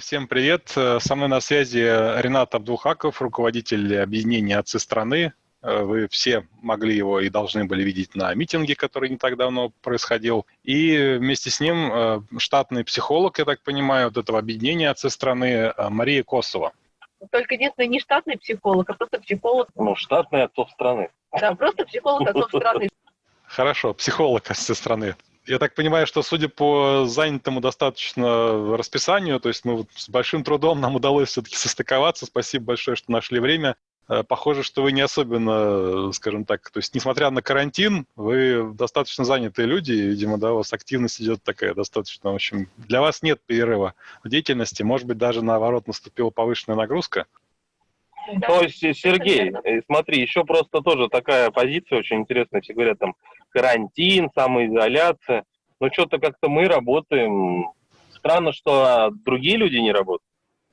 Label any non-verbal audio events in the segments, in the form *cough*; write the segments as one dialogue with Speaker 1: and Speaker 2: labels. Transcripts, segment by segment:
Speaker 1: Всем привет. Со мной на связи Ренат Абдулхаков, руководитель объединения «Отцы страны». Вы все могли его и должны были видеть на митинге, который не так давно происходил. И вместе с ним э, штатный психолог, я так понимаю, вот этого объединения «Отцы страны» э, Мария Косова.
Speaker 2: Только единственное, не штатный психолог, а просто психолог.
Speaker 3: Ну, штатный отцов страны.
Speaker 2: Да, просто психолог отцов страны.
Speaker 1: Хорошо, психолог отцов страны. Я так понимаю, что судя по занятому достаточно расписанию, то есть мы вот с большим трудом нам удалось все-таки состыковаться. Спасибо большое, что нашли время. Э, похоже, что вы не особенно, скажем так, то есть несмотря на карантин, вы достаточно занятые люди, и, видимо, да, у вас активность идет такая достаточно, в общем, для вас нет перерыва в деятельности, может быть, даже наоборот наступила повышенная нагрузка.
Speaker 3: Да. То есть, Сергей, э, смотри, еще просто тоже такая позиция очень интересная. Все говорят там карантин, самоизоляция. Но что-то как-то мы работаем. Странно, что а, другие люди не работают.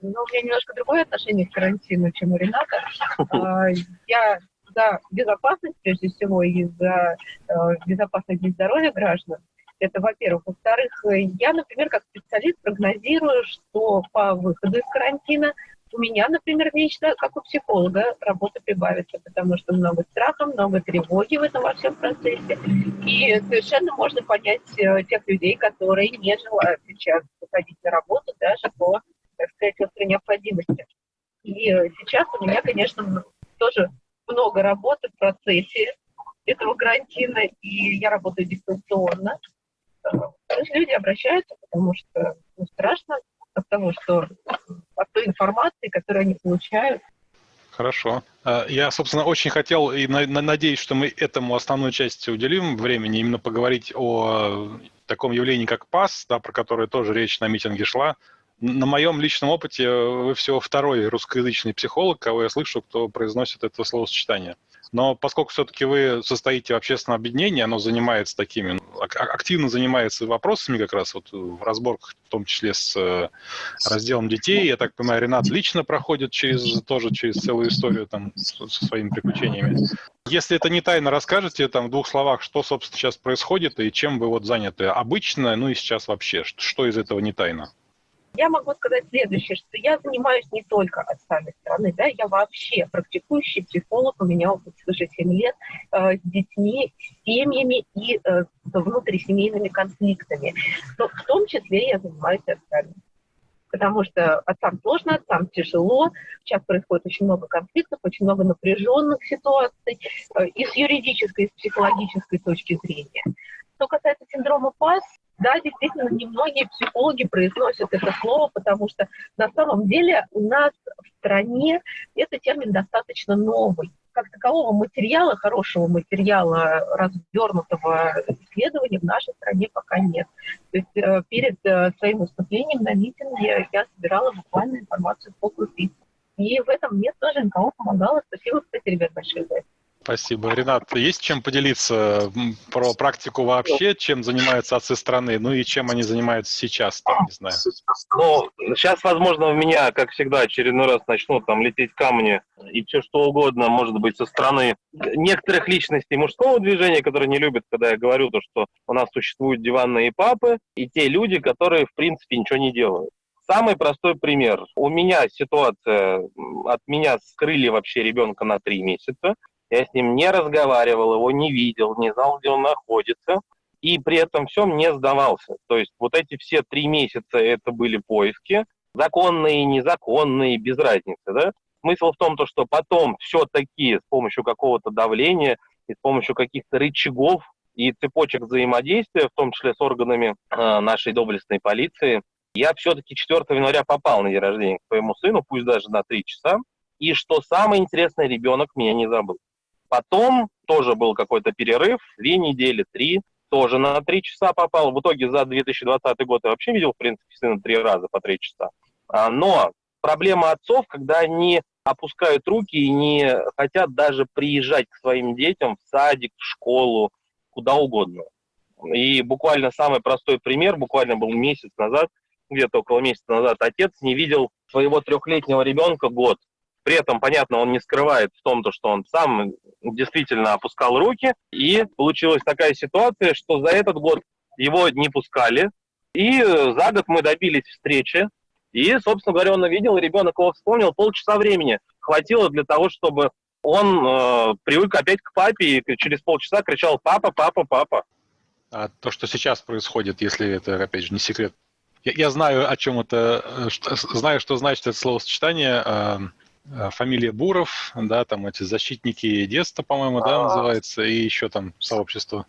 Speaker 2: Ну, у меня немножко другое отношение к карантину, чем у Рената. *laughs* А, я за безопасность, прежде всего, и за э, безопасность и здоровья граждан. Это, во-первых. Во-вторых, я, например, как специалист прогнозирую, что по выходу из карантина у меня, например, лично, как у психолога, работа прибавится, потому что много страха, много тревоги в этом во всем процессе. И совершенно можно понять э, тех людей, которые не желают сейчас выходить на работу даже по, так сказать, острой необходимости. И э, сейчас у меня, конечно, тоже много работы в процессе этого карантина, и я работаю дистанционно. Э, люди обращаются, потому что ну, страшно от того, что от той информации, которую они получают.
Speaker 1: Хорошо. А, я, собственно, очень хотел и надеюсь, что мы этому основную часть уделим времени, именно поговорить о таком явлении, как ПАС, да, про которое тоже речь на митинге шла. На моем личном опыте вы всего второй русскоязычный психолог, кого я слышу, кто произносит это словосочетание. Но поскольку все-таки вы состоите в общественном объединении, оно занимается такими, ну, активно занимается вопросами как раз вот в разборках, в том числе с э, разделом детей. Я так понимаю, Ренат лично проходит через, тоже через целую историю там со своими приключениями. Если это не тайно, расскажете там в двух словах, что, собственно, сейчас происходит и чем вы вот заняты обычно, ну и сейчас вообще, что из этого не тайно?
Speaker 2: Я могу сказать следующее, что я занимаюсь не только отцами страны, да, я вообще практикующий психолог, у меня опыт свыше 7 лет э, с детьми, с семьями и э, внутрисемейными конфликтами. Но в том числе я занимаюсь отцами. Потому что отцам сложно, отцам тяжело. Сейчас происходит очень много конфликтов, очень много напряженных ситуаций э, и с юридической, и с психологической точки зрения. Что касается синдрома ПАС, да, действительно, немногие психологи произносят это слово, потому что на самом деле у нас в стране этот термин достаточно новый. Как такового материала, хорошего материала, развернутого исследования в нашей стране пока нет. То есть э, перед э, своим выступлением на митинге я собирала буквально информацию по крупицам. И в этом мне тоже никого помогало. Спасибо, кстати, ребят, большое за это.
Speaker 1: Спасибо. Ренат, есть чем поделиться про практику вообще, чем занимаются отцы страны, ну и чем они занимаются сейчас, там, не знаю?
Speaker 3: Ну, сейчас, возможно, у меня, как всегда, очередной раз начнут там лететь камни и все что угодно, может быть, со стороны некоторых личностей мужского движения, которые не любят, когда я говорю то, что у нас существуют диванные папы, и те люди, которые, в принципе, ничего не делают. Самый простой пример. У меня ситуация, от меня скрыли вообще ребенка на три месяца. Я с ним не разговаривал, его не видел, не знал, где он находится. И при этом всем не сдавался. То есть вот эти все три месяца это были поиски, законные, незаконные, без разницы. Да? Смысл в том, то, что потом все-таки с помощью какого-то давления и с помощью каких-то рычагов и цепочек взаимодействия, в том числе с органами э, нашей доблестной полиции, я все-таки 4 января попал на день рождения к своему сыну, пусть даже на 3 часа. И что самое интересное, ребенок меня не забыл. Потом тоже был какой-то перерыв, две недели, три, тоже на три часа попал. В итоге за 2020 год я вообще видел, в принципе, сына три раза по три часа. А, но проблема отцов, когда они опускают руки и не хотят даже приезжать к своим детям в садик, в школу, куда угодно. И буквально самый простой пример, буквально был месяц назад, где-то около месяца назад, отец не видел своего трехлетнего ребенка год. При этом, понятно, он не скрывает в том, что он сам действительно опускал руки. И получилась такая ситуация, что за этот год его не пускали. И за год мы добились встречи. И, собственно говоря, он увидел, ребенок его вспомнил, полчаса времени хватило для того, чтобы он э, привык опять к папе и через полчаса кричал «папа, папа, папа».
Speaker 1: А то, что сейчас происходит, если это, опять же, не секрет, я, я знаю, о чем это, э, что, знаю, что значит это словосочетание, э, фамилия Буров, да, там эти защитники детства, по-моему, да, называется, и еще там сообщество.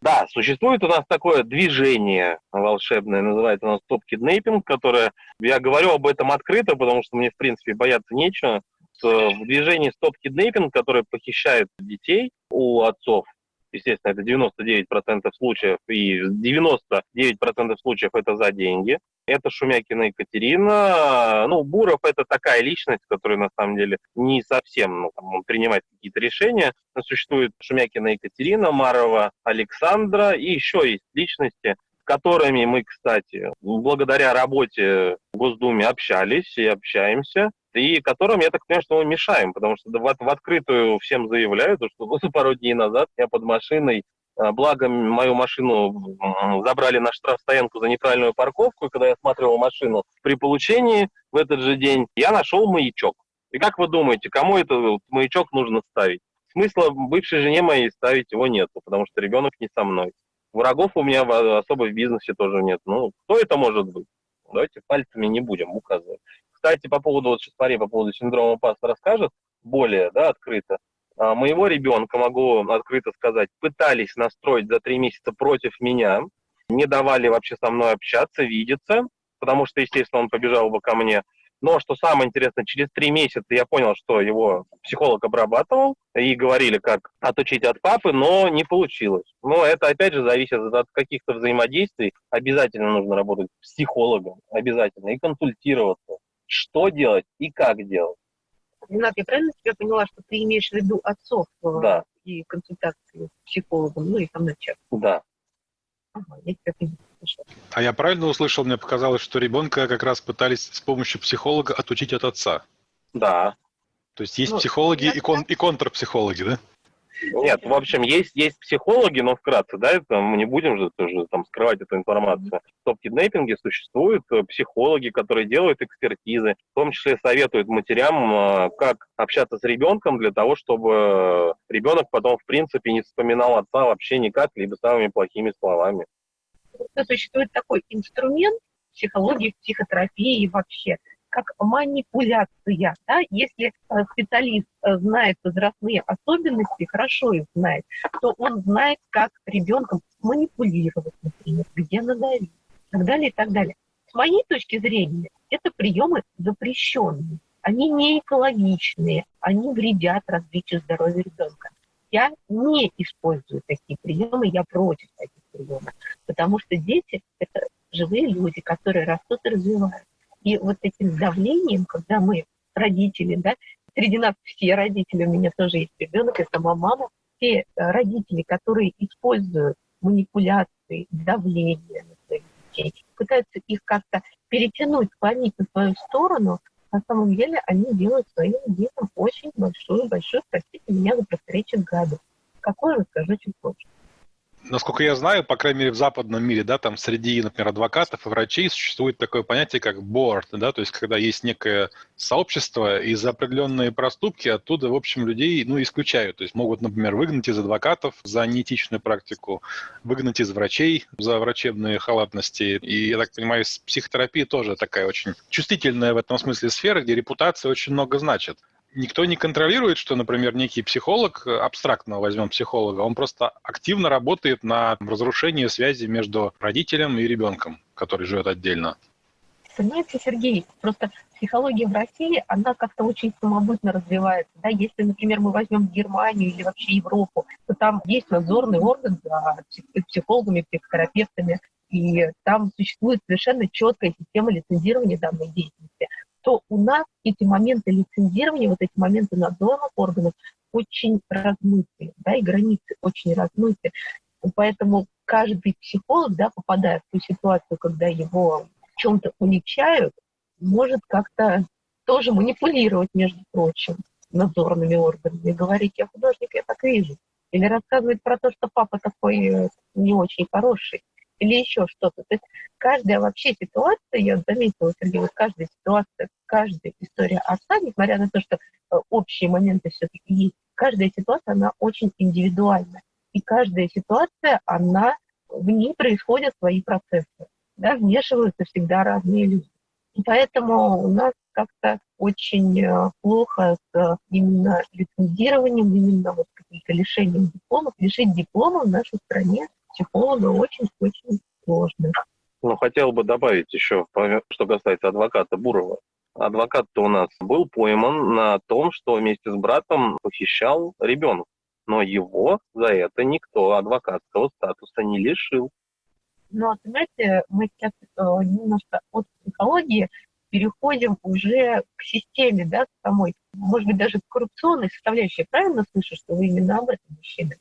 Speaker 3: Да, существует у нас такое движение волшебное, называется у нас топ-киднейпинг, которое, я говорю об этом открыто, потому что мне, в принципе, бояться нечего. В движении стоп-киднейпинг, которое похищает детей у отцов, естественно, это 99% случаев, и 99% случаев это за деньги. Это Шумякина Екатерина. Ну, Буров это такая личность, которая на самом деле не совсем ну, там, принимает какие-то решения. Но существует Шумякина Екатерина, Марова Александра, и еще есть личности, с которыми мы, кстати, благодаря работе в Госдуме общались и общаемся и которым, я так понимаю, что мы мешаем, потому что в, в открытую всем заявляют, что *laughs* пару дней назад я под машиной а, Благо, мою машину забрали на штрафстоянку за неправильную парковку, и когда я осматривал машину при получении в этот же день, я нашел маячок. И как вы думаете, кому этот маячок нужно ставить? Смысла бывшей жене моей ставить его нет, потому что ребенок не со мной. Врагов у меня особо в бизнесе тоже нет. Ну, кто это может быть? Давайте пальцами не будем указывать. Кстати, по поводу, вот сейчас Мария по поводу синдрома паста расскажет более да, открыто. А, моего ребенка, могу открыто сказать, пытались настроить за три месяца против меня, не давали вообще со мной общаться, видеться, потому что, естественно, он побежал бы ко мне. Но что самое интересное, через три месяца я понял, что его психолог обрабатывал, и говорили, как отучить от папы, но не получилось. Но это, опять же, зависит от каких-то взаимодействий. Обязательно нужно работать с психологом, обязательно, и консультироваться что делать и как делать.
Speaker 2: Ренат, я правильно тебя поняла, что ты имеешь в виду отцов э,
Speaker 3: да.
Speaker 2: и консультации с психологом, ну и там начать?
Speaker 3: Да.
Speaker 1: Ага, я тебя поняла. А я правильно услышал, мне показалось, что ребенка как раз пытались с помощью психолога отучить от отца.
Speaker 3: Да.
Speaker 1: То есть есть ну, психологи и, кон, и контрпсихологи, да?
Speaker 3: Нет, в общем, есть, есть психологи, но вкратце, да, это мы не будем же тоже там скрывать эту информацию. В топ-киднейпинге существуют э, психологи, которые делают экспертизы, в том числе советуют матерям, э, как общаться с ребенком для того, чтобы ребенок потом, в принципе, не вспоминал отца вообще никак, либо самыми плохими словами.
Speaker 2: Существует такой инструмент психологии, психотерапии вообще – как манипуляция. Да? Если э, специалист э, знает возрастные особенности, хорошо их знает, то он знает, как ребенком манипулировать, например, где надавить, и так далее, и так далее. С моей точки зрения, это приемы запрещенные. Они не экологичные, они вредят развитию здоровья ребенка. Я не использую такие приемы, я против таких приемов, потому что дети – это живые люди, которые растут и развиваются. И вот этим давлением, когда мы родители, да, среди нас все родители, у меня тоже есть ребенок, я сама мама, все э, родители, которые используют манипуляции, давление на своих детей, пытаются их как-то перетянуть, склонить на свою сторону, на самом деле они делают своим детям очень большую-большую, простите меня за просторечие, гадость. Какое расскажу чуть позже.
Speaker 1: Насколько я знаю, по крайней мере, в западном мире, да, там среди, например, адвокатов и врачей существует такое понятие, как board, да, то есть когда есть некое сообщество, и за определенные проступки оттуда, в общем, людей, ну, исключают. То есть могут, например, выгнать из адвокатов за неэтичную практику, выгнать из врачей за врачебные халатности. И, я так понимаю, психотерапия тоже такая очень чувствительная в этом смысле сфера, где репутация очень много значит никто не контролирует, что, например, некий психолог, абстрактно возьмем психолога, он просто активно работает на разрушении связи между родителем и ребенком, который живет отдельно.
Speaker 2: Понимаете, Сергей, просто психология в России, она как-то очень самобытно развивается. Да? Если, например, мы возьмем Германию или вообще Европу, то там есть надзорный орган за психологами, психотерапевтами, и там существует совершенно четкая система лицензирования данной деятельности то у нас эти моменты лицензирования, вот эти моменты надзора органов очень размыты, да, и границы очень размыты. Поэтому каждый психолог, да, попадая в ту ситуацию, когда его в чем-то уличают, может как-то тоже манипулировать, между прочим, надзорными органами, говорить, я художник, я так вижу. Или рассказывать про то, что папа такой не очень хороший. Или еще что-то. То есть каждая вообще ситуация, я заметила, Сергей, вот каждая ситуация, каждая история отца, несмотря на то, что э, общие моменты все-таки есть, каждая ситуация, она очень индивидуальна. И каждая ситуация, она, в ней происходят свои процессы. Да, вмешиваются всегда разные люди. И поэтому у нас как-то очень э, плохо с э, именно лицензированием, именно вот каким-то лишением дипломов. Лишить диплома в нашей стране психолога очень-очень сложно.
Speaker 3: Ну, хотел бы добавить еще, что касается адвоката Бурова. Адвокат-то у нас был пойман на том, что вместе с братом похищал ребенка. Но его за это никто адвокатского статуса не лишил.
Speaker 2: Но, знаете, мы сейчас э, немножко от психологии переходим уже к системе, да, самой, может быть, даже к коррупционной составляющей. правильно слышу, что вы именно об этом мужчины?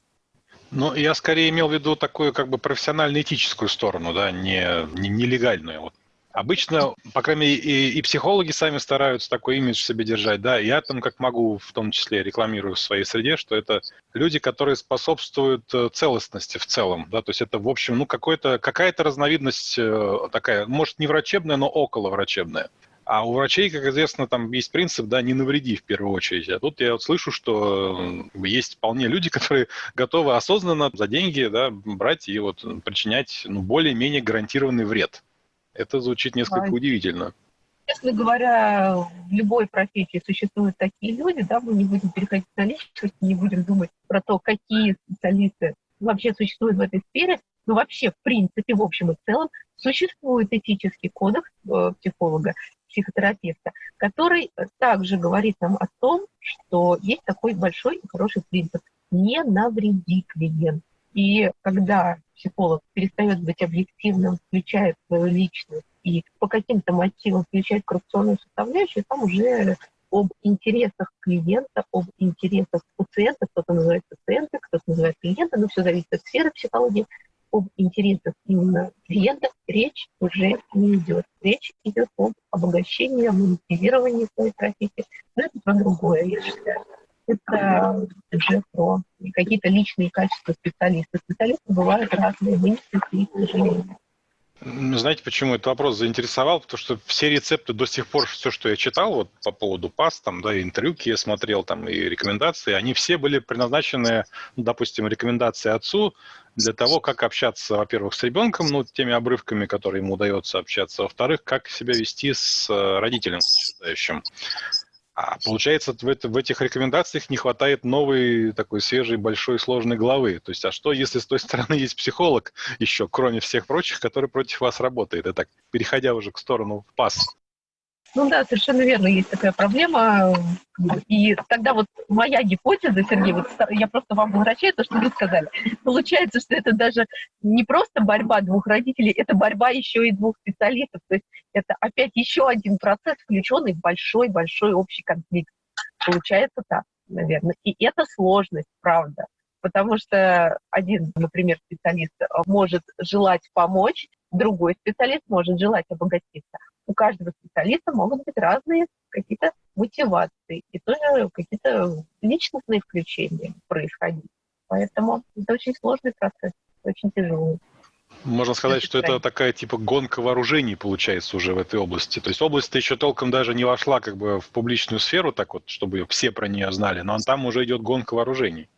Speaker 1: Ну, я скорее имел в виду такую как бы профессионально-этическую сторону, да, не, не нелегальную. Вот. Обычно, по крайней мере, и, и психологи сами стараются такой имидж себе держать, да. Я там, как могу, в том числе рекламирую в своей среде, что это люди, которые способствуют э, целостности в целом, да, то есть это, в общем, ну, какая-то разновидность э, такая, может, не врачебная, но около врачебная. А у врачей, как известно, там есть принцип, да, не навреди в первую очередь. А тут я вот слышу, что есть вполне люди, *laughs* которые готовы осознанно за деньги да, брать и вот причинять ну, более-менее гарантированный вред. Это звучит несколько да. удивительно.
Speaker 2: Честно говоря, в любой профессии существуют такие люди, да, мы не будем переходить на личность, не будем думать про то, какие специалисты вообще существуют в этой сфере, но вообще, в принципе, в общем и целом, существует этический кодекс э, психолога, психотерапевта, который также говорит нам о том, что есть такой большой и хороший принцип – не навреди клиент. И когда психолог перестает быть объективным, включает свою личность и по каким-то мотивам включает коррупционную составляющую, там уже об интересах клиента, об интересах пациента, кто-то называет пациента, кто-то называет клиента, но все зависит от сферы психологии, об интересах именно клиента речь уже не идет. Речь идет об обогащении, монетизировании своей профессии. Но это про другое, я считаю. Это уже про какие-то личные качества специалиста. Специалисты бывают разные, мы не к сожалению.
Speaker 1: Знаете, почему этот вопрос заинтересовал? Потому что все рецепты до сих пор, все, что я читал вот по поводу ПАС, там, да, интервью я смотрел, там, и рекомендации, они все были предназначены, допустим, рекомендации отцу для того, как общаться, во-первых, с ребенком, ну, теми обрывками, которые ему удается общаться, во-вторых, как себя вести с э, родителем, с а получается, в, это, в этих рекомендациях не хватает новой, такой свежей, большой, сложной главы. То есть, а что, если с той стороны есть психолог еще, кроме всех прочих, который против вас работает? И так, переходя уже к сторону ПАС.
Speaker 2: Ну да, совершенно верно, есть такая проблема. И тогда вот моя гипотеза, Сергей, вот я просто вам возвращаю то, что вы сказали. Получается, что это даже не просто борьба двух родителей, это борьба еще и двух специалистов. То есть это опять еще один процесс, включенный в большой-большой общий конфликт. Получается так, наверное. И это сложность, правда. Потому что один, например, специалист может желать помочь, другой специалист может желать обогатиться у каждого специалиста могут быть разные какие-то мотивации и тоже какие-то личностные включения происходить. Поэтому это очень сложный процесс, очень тяжелый.
Speaker 1: Можно сказать, что это такая типа гонка вооружений получается уже в этой области. То есть область еще толком даже не вошла как бы в публичную сферу, так вот, чтобы все про нее знали, но там уже идет гонка вооружений.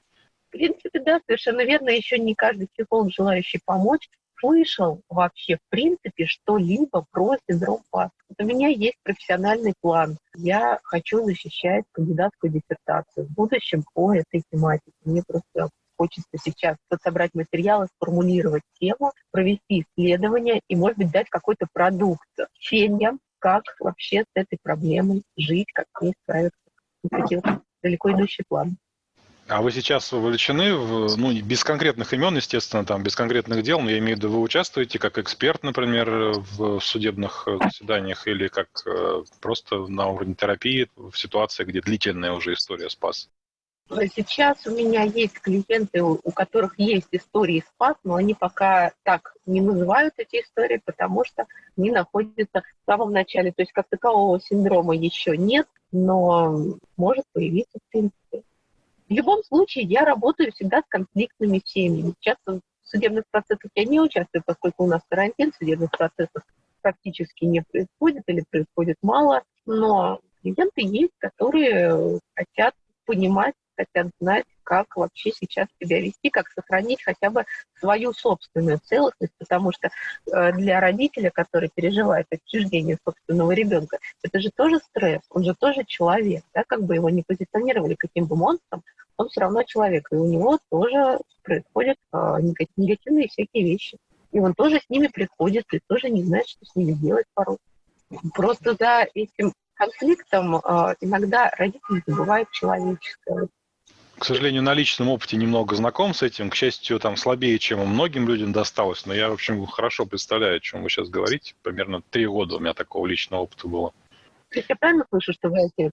Speaker 2: В принципе, да, совершенно верно. Еще не каждый психолог, желающий помочь, слышал вообще, в принципе, что-либо про синдром ПАС. у меня есть профессиональный план. Я хочу защищать кандидатскую диссертацию в будущем по этой тематике. Мне просто хочется сейчас собрать материалы, сформулировать тему, провести исследование и, может быть, дать какой-то продукт семьям, как вообще с этой проблемой жить, как с ней справиться. Вот далеко идущий план.
Speaker 1: А вы сейчас вовлечены, в, ну, без конкретных имен, естественно, там, без конкретных дел, но я имею в виду, вы участвуете как эксперт, например, в судебных э, заседаниях или как э, просто на уровне терапии в ситуации, где длительная уже история спас?
Speaker 2: Сейчас у меня есть клиенты, у которых есть истории спас, но они пока так не называют эти истории, потому что они находятся в самом начале. То есть как такового синдрома еще нет, но может появиться в принципе. В любом случае, я работаю всегда с конфликтными семьями. Часто в судебных процессах я не участвую, поскольку у нас карантин, судебных процессов практически не происходит или происходит мало, но клиенты есть, которые хотят понимать, хотят знать, как вообще сейчас себя вести, как сохранить хотя бы свою собственную целостность, потому что э, для родителя, который переживает отчуждение собственного ребенка, это же тоже стресс, он же тоже человек, да, как бы его не позиционировали каким бы монстром, он все равно человек, и у него тоже происходят э, негативные всякие вещи. И он тоже с ними приходит, и тоже не знает, что с ними делать порой. Просто за этим конфликтом э, иногда родители забывают человеческое
Speaker 1: к сожалению, на личном опыте немного знаком с этим. К счастью, там слабее, чем многим людям досталось. Но я, в общем, хорошо представляю, о чем вы сейчас говорите. Примерно три года у меня такого личного опыта было.
Speaker 2: То есть я правильно слышу, что вы отец?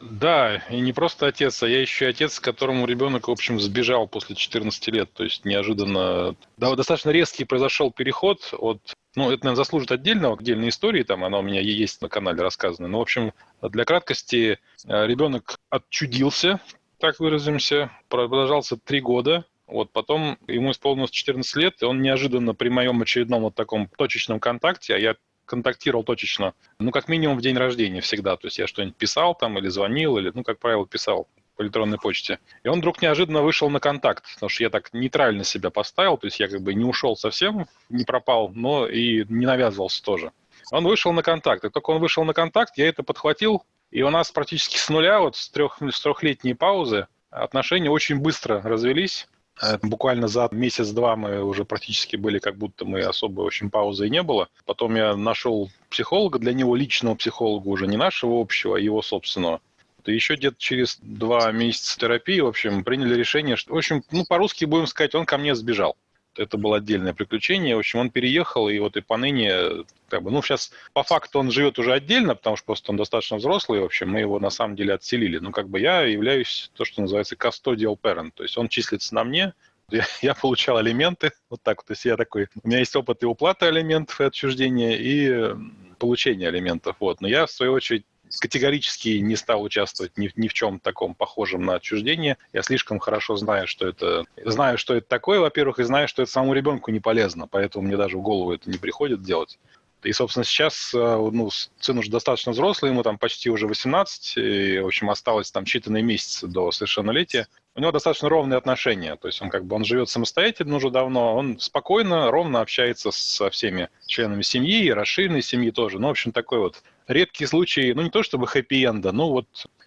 Speaker 1: Да, и не просто отец, а я еще отец, которому ребенок, в общем, сбежал после 14 лет. То есть неожиданно, да, достаточно резкий произошел переход от ну, это, наверное, заслужит отдельного, отдельной истории, там она у меня есть на канале рассказана. Но, в общем, для краткости, э, ребенок отчудился, так выразимся, продолжался три года. Вот потом ему исполнилось 14 лет, и он неожиданно при моем очередном вот таком точечном контакте, а я контактировал точечно, ну, как минимум в день рождения всегда. То есть я что-нибудь писал там или звонил, или, ну, как правило, писал по электронной почте. И он вдруг неожиданно вышел на контакт, потому что я так нейтрально себя поставил, то есть я как бы не ушел совсем, не пропал, но и не навязывался тоже. Он вышел на контакт, и только он вышел на контакт, я это подхватил, и у нас практически с нуля, вот с, трех, с трехлетней паузы, отношения очень быстро развелись. Э, буквально за месяц-два мы уже практически были, как будто мы особой очень паузы и не было. Потом я нашел психолога, для него личного психолога, уже не нашего общего, а его собственного. И еще где-то через два месяца терапии, в общем, приняли решение, что, в общем, ну, по-русски будем сказать, он ко мне сбежал это было отдельное приключение. В общем, он переехал, и вот и поныне, как бы, ну, сейчас по факту он живет уже отдельно, потому что просто он достаточно взрослый, в общем, мы его на самом деле отселили. Ну, как бы я являюсь то, что называется custodial parent, то есть он числится на мне, я, я получал алименты, вот так вот, то есть я такой, у меня есть опыт и уплаты алиментов, и отчуждения, и получения алиментов, вот. Но я, в свою очередь, категорически не стал участвовать ни, ни в чем таком похожем на отчуждение. Я слишком хорошо знаю, что это... Знаю, что это такое, во-первых, и знаю, что это самому ребенку не полезно, поэтому мне даже в голову это не приходит делать. И, собственно, сейчас э, ну, сын уже достаточно взрослый, ему там почти уже 18, и, в общем, осталось там считанные месяцы до совершеннолетия. У него достаточно ровные отношения, то есть он как бы он живет самостоятельно уже давно, он спокойно, ровно общается со всеми членами семьи, и расширенной семьи тоже. Ну, в общем, такой вот редкий случай, ну не то чтобы хэппи-энда, но вот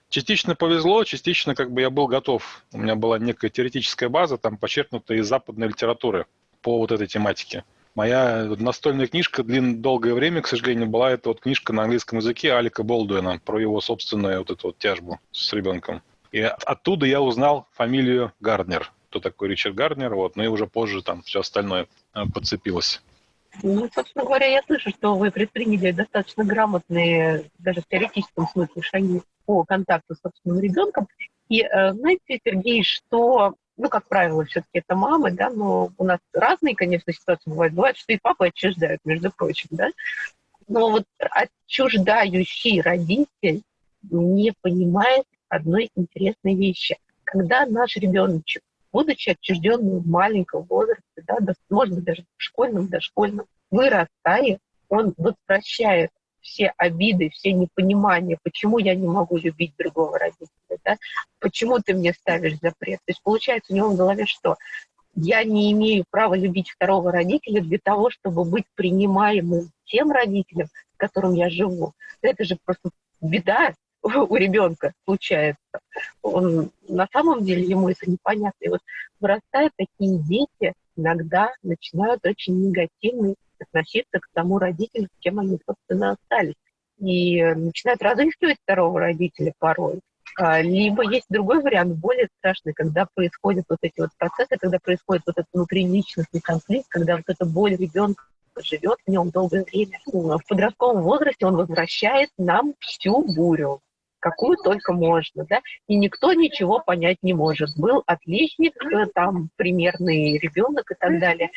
Speaker 1: частично повезло, частично как бы я был готов. У меня была некая теоретическая база, там почерпнутая из западной литературы по вот этой тематике. Моя настольная книжка длин, долгое время, к сожалению, была это вот книжка на английском языке Алика Болдуина про его собственную вот эту вот тяжбу с ребенком. И оттуда я узнал фамилию Гарднер. Кто такой Ричард Гарднер, вот, ну и уже позже там все остальное э, подцепилось.
Speaker 2: Ну, собственно говоря, я слышу, что вы предприняли достаточно грамотные, даже в теоретическом смысле, шаги по контакту с собственным ребенком. И э, знаете, Сергей, что, ну, как правило, все-таки это мамы, да, но у нас разные, конечно, ситуации бывают. Бывает, что и папы отчуждают, между прочим, да. Но вот отчуждающий родитель не понимает одной интересной вещи. Когда наш ребеночек будучи отчужденным в маленьком возрасте, да, быть, даже в школьном, дошкольном, вырастая, он возвращает все обиды, все непонимания, почему я не могу любить другого родителя, да? почему ты мне ставишь запрет. То есть получается у него в голове что? Я не имею права любить второго родителя для того, чтобы быть принимаемым тем родителем, с которым я живу. Это же просто беда, *laughs* у ребенка случается. Он, на самом деле ему это непонятно. И вот вырастают такие дети, иногда начинают очень негативно относиться к тому родителю, с кем они, собственно, остались. И начинают разыскивать второго родителя порой. А, либо есть другой вариант, более страшный, когда происходят вот эти вот процессы, когда происходит вот этот внутриличностный конфликт, когда вот эта боль ребенка живет в нем долгое время. В подростковом возрасте он возвращает нам всю бурю какую только можно, да, и никто ничего понять не может. Был отличник, э, там, примерный ребенок и так далее,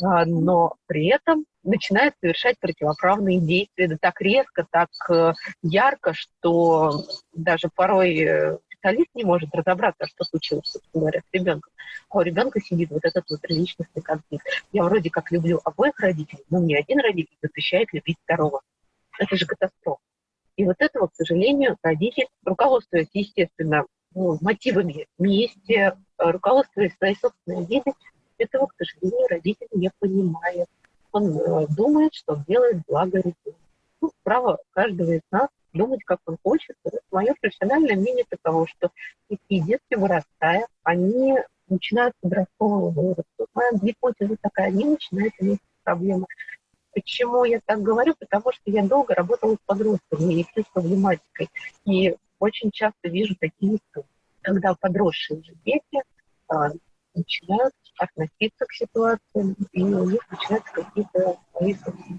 Speaker 2: а, но при этом начинает совершать противоправные действия, да так резко, так э, ярко, что даже порой э, специалист не может разобраться, что случилось, собственно говоря, с ребенком. А у ребенка сидит вот этот вот личностный конфликт. Я вроде как люблю обоих родителей, но мне один родитель запрещает любить второго. Это же катастрофа. И вот этого, к сожалению, родитель, руководствуясь, естественно, ну, мотивами мести, руководствуясь своей собственной жизнью, этого, к сожалению, родитель не понимает. Он э, думает, что делает благо ребенку. Ну, право каждого из нас думать, как он хочет. Мое профессиональное мнение таково, что такие детки, вырастая, они начинают подросткового возраста. Моя гипотеза такая, они начинают иметь проблемы. Почему я так говорю? Потому что я долго работала с подростками и с проблематикой. И очень часто вижу такие истории, когда подросшие уже дети а, начинают относиться к ситуации, и у них начинаются какие-то свои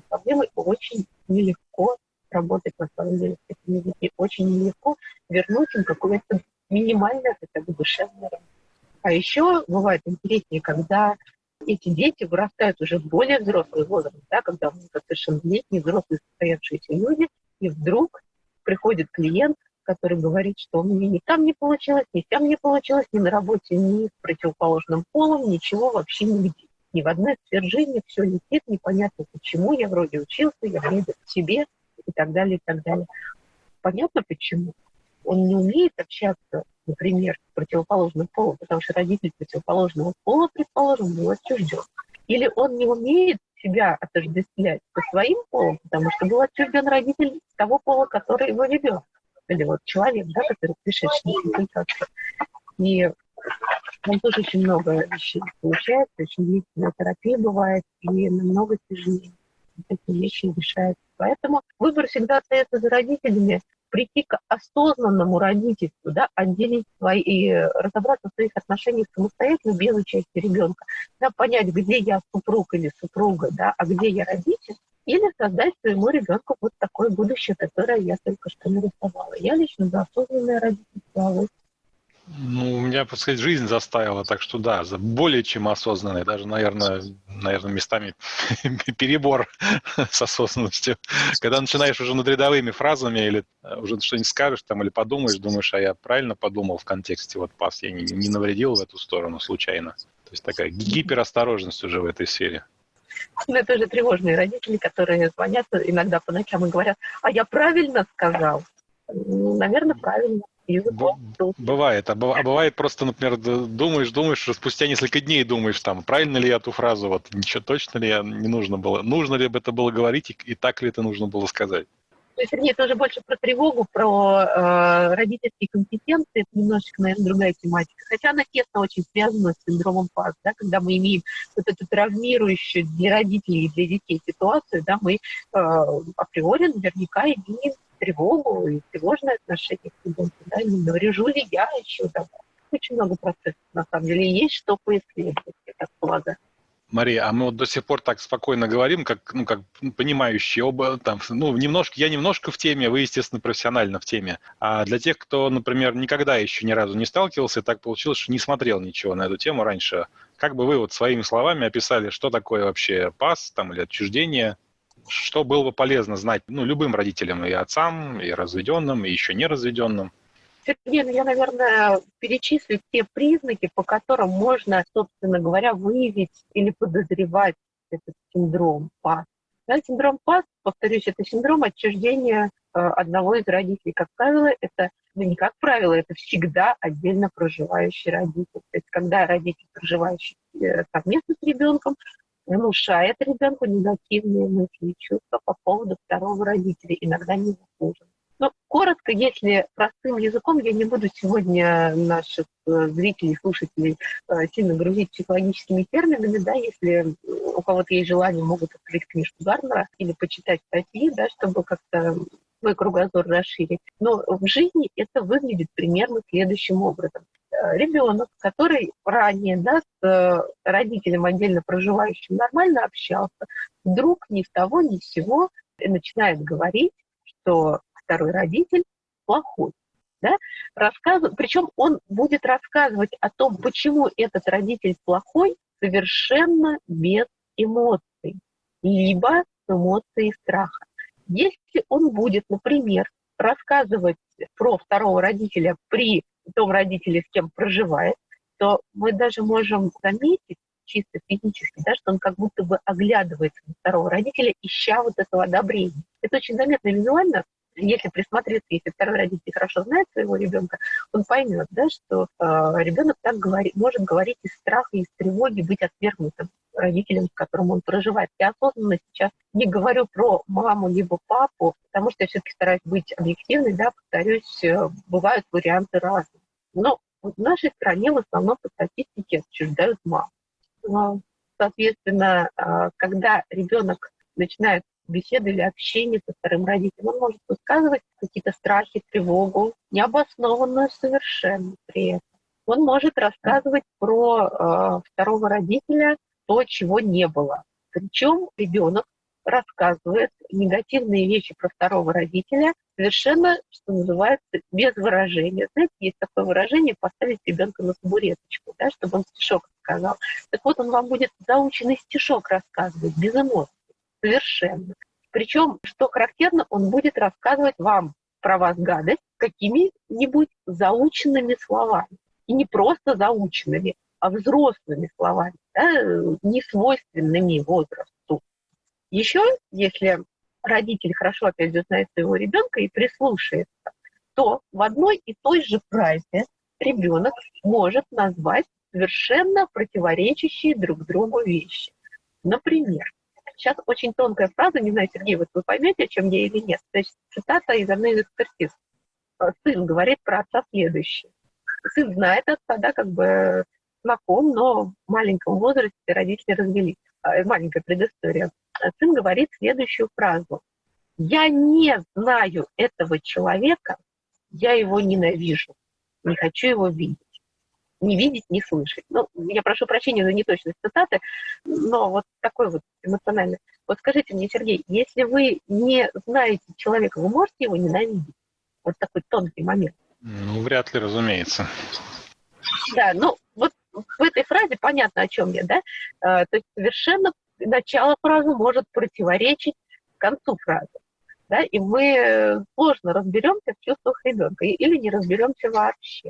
Speaker 2: проблемы. Очень нелегко работать на самом деле с этими детьми. Очень нелегко вернуть им какое-то минимальное хотя бы душевное А еще бывает интереснее, когда эти дети вырастают уже в более взрослый возраст, да, когда мы совершеннолетние, взрослые, состоявшиеся люди, и вдруг приходит клиент, который говорит, что у меня ни там не получилось, ни там не получилось, ни на работе, ни с противоположным полом, ничего вообще нигде. Ни в одной сфере жизни все летит, непонятно почему, я вроде учился, я вроде в себе, и так далее, и так далее. Понятно почему? Он не умеет общаться, например, с противоположным полом, потому что родитель противоположного пола, предположим, был отчужден. Или он не умеет себя отождествлять со своим полом, потому что был отчужден родитель того пола, который его ведет. Или вот человек, да, который пришедший на консультацию. И там тоже очень много вещей получается, очень длительная терапия бывает, и намного тяжелее такие вещи решаются. Поэтому выбор всегда остается за родителями, прийти к осознанному родительству, да, отделить свои, и разобраться в своих отношениях самостоятельно, без участия ребенка, да, понять, где я супруг или супруга, да, а где я родитель, или создать своему ребенку вот такое будущее, которое я только что нарисовала. Я лично за осознанное родительство.
Speaker 1: Ну, у меня, так сказать, жизнь заставила, так что да, более чем осознанный, даже, наверное, наверное, местами *laughs* перебор с осознанностью. Когда начинаешь уже над рядовыми фразами или э, уже что-нибудь скажешь там или подумаешь, думаешь, а я правильно подумал в контексте вот пас, я не, не навредил в эту сторону случайно. То есть такая гиперосторожность уже в этой сфере.
Speaker 2: Ну, это же тревожные родители, которые звонят иногда по ночам и говорят, а я правильно сказал? Наверное, правильно.
Speaker 1: Бывает. А, а бывает просто, например, думаешь, думаешь, спустя несколько дней думаешь, там, правильно ли я эту фразу, вот, ничего точно ли я не нужно было, нужно ли это было говорить, и, и так ли это нужно было сказать.
Speaker 2: То есть, это уже больше про тревогу, про э, родительские компетенции, это немножечко, наверное, другая тематика. Хотя она тесно очень связана с синдромом ПАС, да, когда мы имеем вот эту травмирующую для родителей и для детей ситуацию, да, мы э, априори наверняка имеем тревогу и тревожное отношение к ребенку, да, не наврежу ли я еще, да. Очень много процессов, на самом деле, есть что поисследовать, я так полагаю.
Speaker 1: Мария, а мы вот до сих пор так спокойно говорим, как, ну, как понимающие оба, там, ну, немножко, я немножко в теме, вы, естественно, профессионально в теме. А для тех, кто, например, никогда еще ни разу не сталкивался, так получилось, что не смотрел ничего на эту тему раньше, как бы вы вот своими словами описали, что такое вообще пас там или отчуждение, что было бы полезно знать, ну, любым родителям, и отцам, и разведенным, и еще не разведенным?
Speaker 2: Сергей, ну я, наверное, перечислю те признаки, по которым можно, собственно говоря, выявить или подозревать этот синдром ПАС. Да, синдром ПАС, повторюсь, это синдром отчуждения э, одного из родителей. Как правило, это, ну не как правило, это всегда отдельно проживающий родитель. То есть когда родитель, проживающий э, совместно с ребенком, внушает ребенку негативные мысли и чувства по поводу второго родителя, иногда не заслуженно. Ну, коротко, если простым языком, я не буду сегодня наших э, зрителей, слушателей э, сильно грузить психологическими терминами, да, если у кого-то есть желание, могут открыть книжку Гарнера или почитать статьи, да, чтобы как-то свой кругозор расширить. Но в жизни это выглядит примерно следующим образом. Э, Ребенок, который ранее да, с родителем отдельно проживающим нормально общался, вдруг ни с того ни с сего начинает говорить, что второй родитель плохой. Да? Рассказыв... Причем он будет рассказывать о том, почему этот родитель плохой, совершенно без эмоций, либо с эмоцией страха. Если он будет, например, рассказывать про второго родителя при том родителе, с кем проживает, то мы даже можем заметить чисто физически, да, что он как будто бы оглядывается на второго родителя, ища вот этого одобрения. Это очень заметно визуально, если присмотреться, если второй родитель хорошо знает своего ребенка, он поймет, да, что э, ребенок так говори, может говорить из страха, из тревоги, быть отвергнутым родителем, с которым он проживает. Я осознанно сейчас не говорю про маму либо папу, потому что я все-таки стараюсь быть объективной, да, повторюсь, э, бывают варианты разные. Но в нашей стране в основном по статистике отчуждают маму. Соответственно, э, когда ребенок начинает беседы или общение со вторым родителем. Он может высказывать какие-то страхи, тревогу, необоснованную совершенно при этом. Он может рассказывать про э, второго родителя то, чего не было. Причем ребенок рассказывает негативные вещи про второго родителя совершенно, что называется, без выражения. Знаете, есть такое выражение «поставить ребенка на табуреточку», да, чтобы он стишок сказал. Так вот, он вам будет заученный стишок рассказывать, без эмоций совершенно. Причем, что характерно, он будет рассказывать вам про вас гадость какими-нибудь заученными словами. И не просто заученными, а взрослыми словами, да, не свойственными возрасту. Еще, если родитель хорошо, опять же, знает своего ребенка и прислушается, то в одной и той же фразе ребенок может назвать совершенно противоречащие друг другу вещи. Например, Сейчас очень тонкая фраза, не знаю, Сергей, вот вы поймете, о чем я или нет. Есть цитата из одной из экспертиз. Э, сын говорит про отца следующее. Сын знает отца, да, как бы знаком, но в маленьком возрасте родители развелись. Э, маленькая предыстория. Э, сын говорит следующую фразу. «Я не знаю этого человека, я его ненавижу, не хочу его видеть» не видеть, не слышать. Ну, я прошу прощения за неточность цитаты, но вот такой вот эмоциональный. Вот скажите мне, Сергей, если вы не знаете человека, вы можете его ненавидеть? Вот такой тонкий момент.
Speaker 1: Ну, вряд ли, разумеется.
Speaker 2: Да, ну, вот в этой фразе понятно, о чем я, да? А, то есть совершенно начало фразы может противоречить концу фразы. Да, и мы сложно разберемся в чувствах ребенка или не разберемся вообще.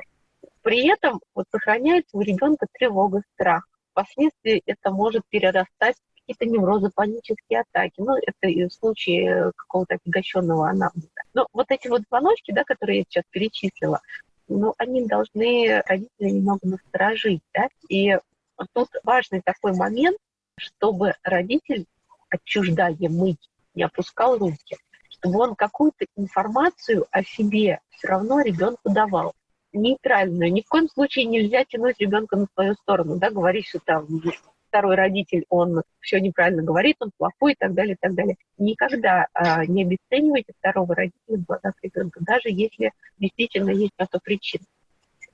Speaker 2: При этом вот сохраняется у ребенка тревога, страх. Впоследствии это может перерастать в какие-то неврозы, панические атаки. Ну, это и в случае какого-то отягощенного анамнеза. Но вот эти вот звоночки, да, которые я сейчас перечислила, ну, они должны родители немного насторожить, да, и тут важный такой момент, чтобы родитель, отчуждаемый, не опускал руки, чтобы он какую-то информацию о себе все равно ребенку давал нейтральную. Ни в коем случае нельзя тянуть ребенка на свою сторону, да, говорить, что там второй родитель, он все неправильно говорит, он плохой и так далее, и так далее. Никогда а, не обесценивайте второго родителя в глазах ребенка, даже если действительно есть на то причина.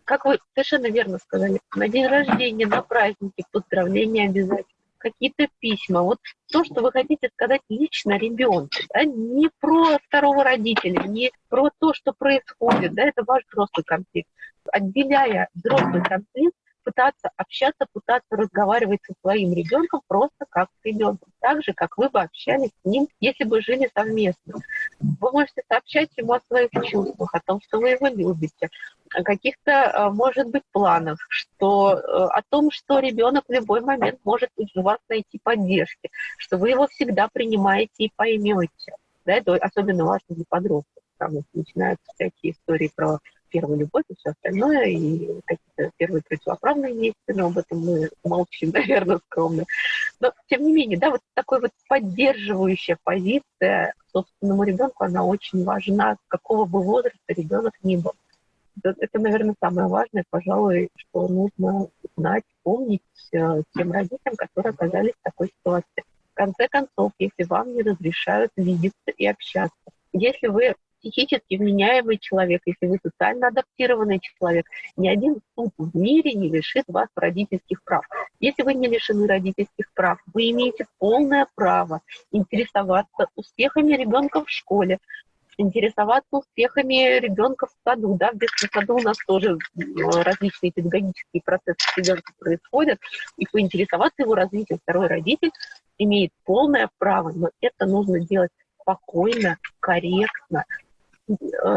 Speaker 2: Как вы совершенно верно сказали, на день рождения, на праздники, поздравления обязательно какие-то письма. Вот то, что вы хотите сказать лично ребенку, да, не про второго родителя, не про то, что происходит, да, это ваш взрослый конфликт. Отделяя взрослый конфликт, пытаться общаться, пытаться разговаривать со своим ребенком просто как с ребенком, так же, как вы бы общались с ним, если бы жили совместно. Вы можете сообщать ему о своих чувствах, о том, что вы его любите, о каких-то, э, может быть, планах, что, э, о том, что ребенок в любой момент может у вас найти поддержки, что вы его всегда принимаете и поймете. Да, это особенно важно для подростков, потому что начинаются всякие истории про первую любовь и все остальное, и какие-то первые противоправные действия, но об этом мы молчим, *laughs* наверное, скромно. Но, тем не менее, да, вот такой вот поддерживающая позиция собственному ребенку, она очень важна, какого бы возраста ребенок ни был. Это, наверное, самое важное, пожалуй, что нужно знать, помнить э, тем родителям, которые оказались в такой ситуации. В конце концов, если вам не разрешают видеться и общаться, если вы психически вменяемый человек, если вы социально адаптированный человек, ни один суд в мире не лишит вас родительских прав. Если вы не лишены родительских прав, вы имеете полное право интересоваться успехами ребенка в школе, интересоваться успехами ребенка в саду. Да? В детском саду у нас тоже различные педагогические процессы ребенка происходят, и поинтересоваться его развитием второй родитель имеет полное право, но это нужно делать спокойно, корректно,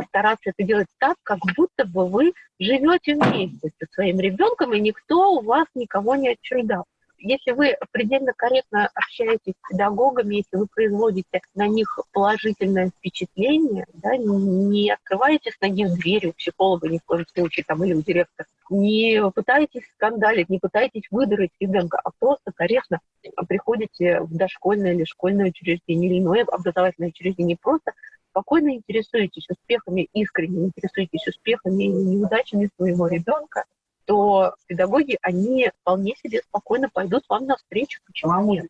Speaker 2: стараться это делать так, как будто бы вы живете вместе со своим ребенком, и никто у вас никого не отчуждал. Если вы предельно корректно общаетесь с педагогами, если вы производите на них положительное впечатление, да, не открываете с ноги дверь у психолога ни в коем случае там, или у директора, не пытаетесь скандалить, не пытаетесь выдрать ребенка, а просто корректно приходите в дошкольное или школьное учреждение или иное образовательное учреждение, просто спокойно интересуетесь успехами, искренне интересуетесь успехами и неудачами своего ребенка, то педагоги, они вполне себе спокойно пойдут вам навстречу. Почему нет?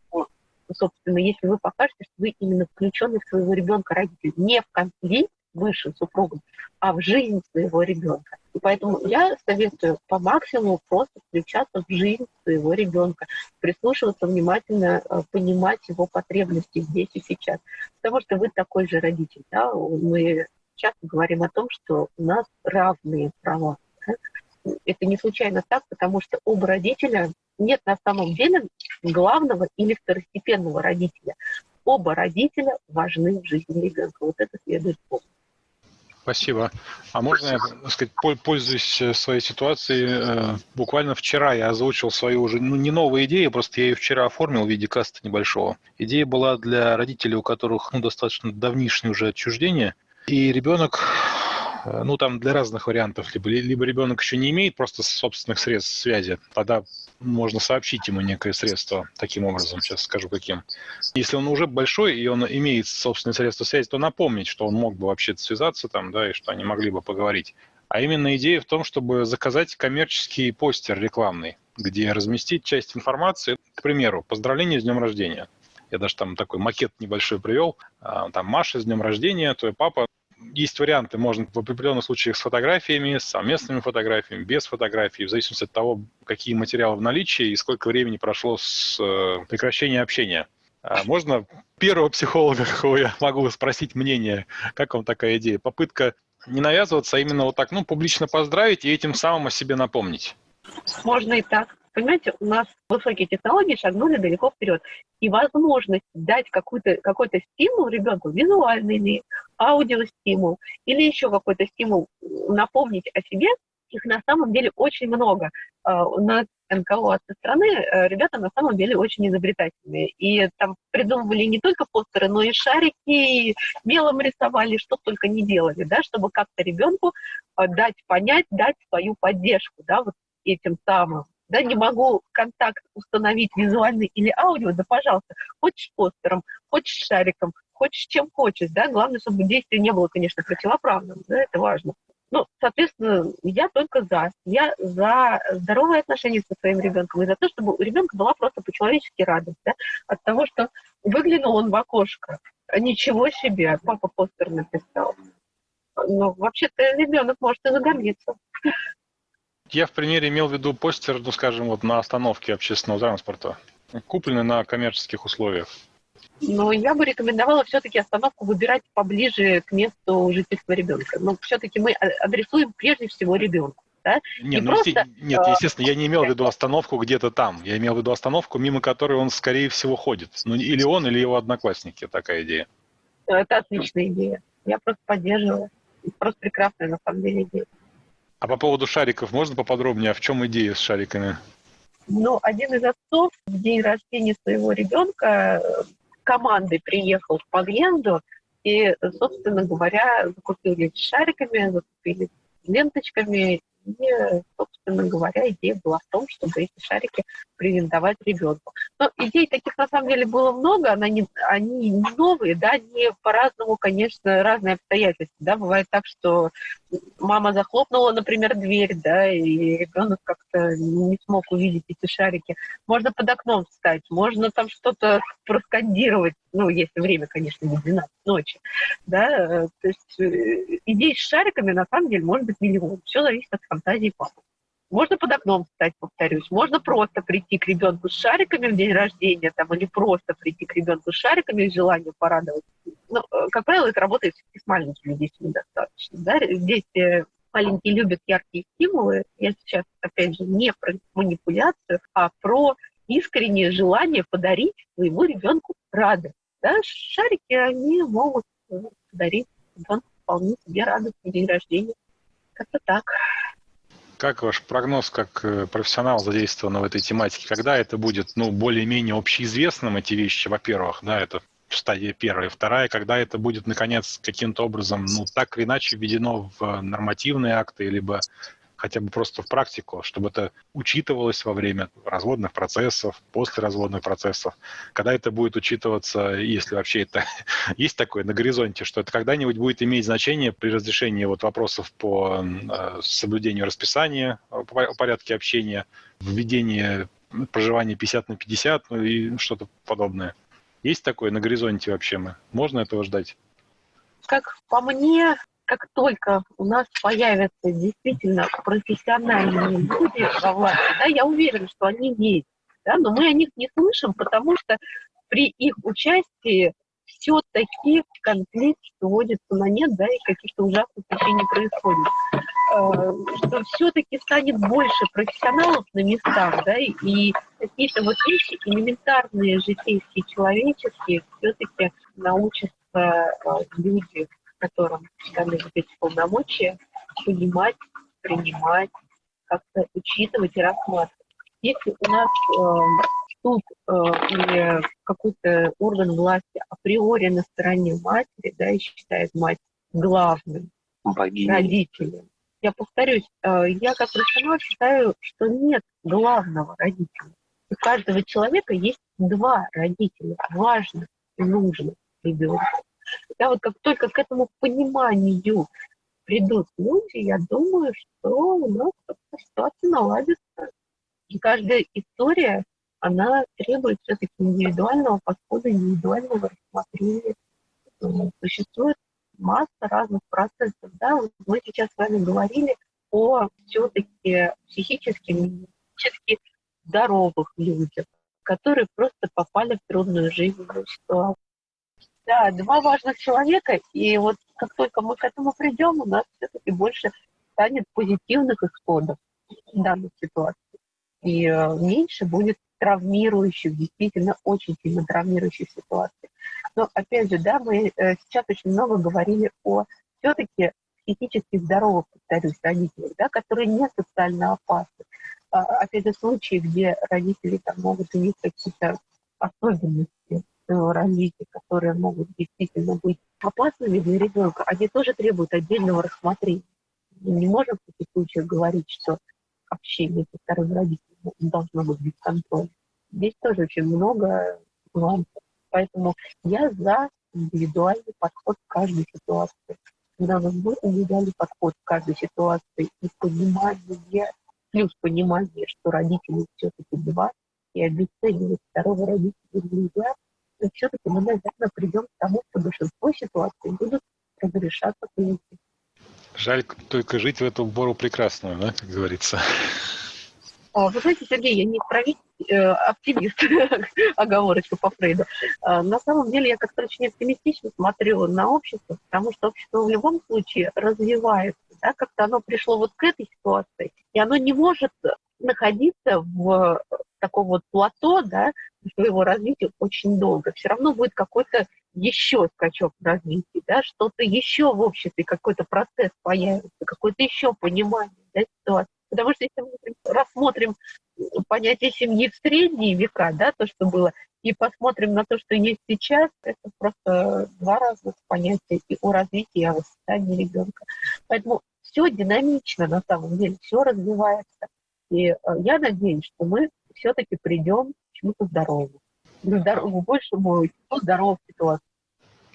Speaker 2: Собственно, если вы покажете, что вы именно включены в своего ребенка родитель, не в конфликт выше супругом, а в жизнь своего ребенка. И поэтому я советую по максимуму просто включаться в жизнь своего ребенка, прислушиваться внимательно, э, понимать его потребности здесь и сейчас. Потому что вы такой же родитель. Да? Мы часто говорим о том, что у нас равные права. Это не случайно так, потому что оба родителя нет на самом деле главного или второстепенного родителя. Оба родителя важны в жизни ребенка. Вот это следует помнить.
Speaker 1: Спасибо. А можно я, так сказать, пользуясь э, своей ситуацией, э, буквально вчера я озвучил свою уже, ну, не новую идею, просто я ее вчера оформил в виде каста небольшого. Идея была для родителей, у которых ну, достаточно давнишнее уже отчуждение, и ребенок Э, ну, там для разных вариантов. Либо, либо ребенок еще не имеет просто собственных средств связи, тогда можно сообщить ему некое средство таким образом, сейчас скажу каким. Если он уже большой и он имеет собственные средства связи, то напомнить, что он мог бы вообще связаться там, да, и что они могли бы поговорить. А именно идея в том, чтобы заказать коммерческий постер рекламный, где разместить часть информации, к примеру, поздравление с днем рождения. Я даже там такой макет небольшой привел. А, там Маша с днем рождения, твой папа есть варианты, можно в определенных случаях с фотографиями, с совместными фотографиями, без фотографий, в зависимости от того, какие материалы в наличии и сколько времени прошло с э, прекращения общения. А можно первого психолога, какого я могу спросить мнение, как вам такая идея? Попытка не навязываться, а именно вот так, ну, публично поздравить и этим самым о себе напомнить.
Speaker 2: Можно и так. Понимаете, у нас высокие технологии шагнули далеко вперед. И возможность дать какой-то какой стимул ребенку, визуальный или аудиостимул, или еще какой-то стимул, напомнить о себе, их на самом деле очень много. А, у нас НКО от страны э, ребята на самом деле очень изобретательные. И там придумывали не только постеры, но и шарики, и мелом рисовали, что только не делали, да, чтобы как-то ребенку э, дать понять, дать свою поддержку, да, вот этим самым да, не могу контакт установить визуальный или аудио, да, пожалуйста, хочешь постером, хочешь шариком, хочешь чем хочешь, да, главное, чтобы действие не было, конечно, противоправным, да, это важно. Ну, соответственно, я только за. Я за здоровые отношения со своим ребенком и за то, чтобы у ребенка была просто по-человечески радость да, от того, что выглянул он в окошко. Ничего себе, папа постер написал. Ну, вообще-то ребенок может и загордиться.
Speaker 1: Я в примере имел в виду постер, ну, скажем, вот на остановке общественного транспорта, купленный на коммерческих условиях.
Speaker 2: Но я бы рекомендовала все-таки остановку выбирать поближе к месту жительства ребенка. Но все-таки мы адресуем прежде всего ребенку. Да?
Speaker 1: Не, ну, просто, нет, а, естественно, я не имел в виду остановку где-то там. Я имел в виду остановку, мимо которой он, скорее всего, ходит. Ну, или он, или его одноклассники. Такая идея.
Speaker 2: Это отличная идея. Я просто поддерживаю. Просто прекрасная, на самом деле, идея.
Speaker 1: А по поводу шариков можно поподробнее? А в чем идея с шариками?
Speaker 2: Ну, один из отцов в день рождения своего ребенка э, командой приехал в Пагенду и, собственно говоря, закупили шариками, закупили ленточками и, собственно говоря, идея была в том, чтобы эти шарики презентовать ребенку. Но идей таких на самом деле было много, они не, они не новые, да, не по-разному, конечно, разные обстоятельства. Да. Бывает так, что мама захлопнула, например, дверь, да, и ребенок как-то не смог увидеть эти шарики. Можно под окном встать, можно там что-то *laughs* проскандировать, ну, если время, конечно, не 12 ночи, да, то есть э, идей с шариками, на самом деле, может быть миллион. Все зависит от фантазии папы. Можно под окном встать, повторюсь. Можно просто прийти к ребенку с шариками в день рождения, там, или просто прийти к ребенку с шариками с желанием порадовать. Ну, э, как правило, это работает с маленькими детьми достаточно. Да? Дети маленькие любят яркие стимулы. Я сейчас, опять же, не про манипуляцию, а про искреннее желание подарить своему ребенку радость. Да? Шарики, они могут подарить ребенку вполне себе радостный день рождения. Как-то так.
Speaker 1: Как ваш прогноз как э, профессионал задействованного в этой тематике? Когда это будет ну, более-менее общеизвестным, эти вещи, во-первых, да, это стадия первая. Вторая, когда это будет, наконец, каким-то образом, ну, так или иначе введено в нормативные акты, либо хотя бы просто в практику, чтобы это учитывалось во время разводных процессов, после разводных процессов, когда это будет учитываться, если вообще это *laughs* есть такое на горизонте, что это когда-нибудь будет иметь значение при разрешении вот вопросов по э, соблюдению расписания, по порядке общения, введении проживания 50 на 50, ну и что-то подобное. Есть такое на горизонте вообще мы? Можно этого ждать?
Speaker 2: Как по мне, как только у нас появятся действительно профессиональные люди во власти, да, я уверена, что они есть, да, но мы о них не слышим, потому что при их участии все-таки конфликт сводится на нет, да, и каких-то ужасных вещей не происходит. Э, что все-таки станет больше профессионалов на местах, да, и какие-то вот вещи элементарные, житейские, человеческие, все-таки научатся э, люди которым даны вот эти полномочия, понимать, принимать, как-то учитывать и рассматривать. Если у нас э, суд э, или какой-то орган власти априори на стороне матери, да, и считает мать главным Богиня. родителем, я повторюсь, э, я как профессионал считаю, что нет главного родителя. У каждого человека есть два родителя, важных и нужных ребенка. Да, вот как только к этому пониманию придут люди, я думаю, что у нас ситуация наладится. И каждая история, она требует все-таки индивидуального подхода, индивидуального рассмотрения. Существует масса разных процессов. Да? Мы сейчас с вами говорили о все-таки психически здоровых людях, которые просто попали в трудную жизненную ситуацию. Да, два важных человека, и вот как только мы к этому придем, у нас все-таки больше станет позитивных исходов данной ситуации. И э, меньше будет травмирующих, действительно очень сильно травмирующих ситуаций. Но опять же, да, мы э, сейчас очень много говорили о все-таки психически здоровых, повторюсь, родителях, да, которые не социально опасны. А, опять же, случаи, где родители там могут иметь какие-то особенности, своего развития, которые могут действительно быть опасными для ребенка, они тоже требуют отдельного рассмотрения. Не можем в таких случаях говорить, что общение со вторым родителем должно быть без контроля. Здесь тоже очень много нюансов. Поэтому я за индивидуальный подход к каждой ситуации. Когда у нас будет индивидуальный подход к каждой ситуации и понимание, плюс понимание, что родители все-таки два, и обесценивать второго родителя нельзя, и все-таки мы, наверное, придем к тому, что большинство ситуаций будут разрешаться по
Speaker 1: Жаль только жить в эту бору прекрасную, да, как говорится.
Speaker 2: А, вы знаете, Сергей, я не правитель, э, оптимист, *laughs* оговорочка по Фрейду. А, на самом деле я как-то очень оптимистично смотрю на общество, потому что общество в любом случае развивается, да, как-то оно пришло вот к этой ситуации, и оно не может находиться в таком вот плато, да, своего развития очень долго. Все равно будет какой-то еще скачок в развитии, да, что-то еще в обществе, какой-то процесс появится, какое-то еще понимание да, ситуации. Потому что если мы рассмотрим понятие семьи в средние века, да, то, что было, и посмотрим на то, что есть сейчас, это просто два разных понятия и о развитии, и о воспитании ребенка. Поэтому все динамично на самом деле, все развивается. И э, я надеюсь, что мы все-таки придем к чему-то здоровому, к здоровому, большему здоровому ситуации.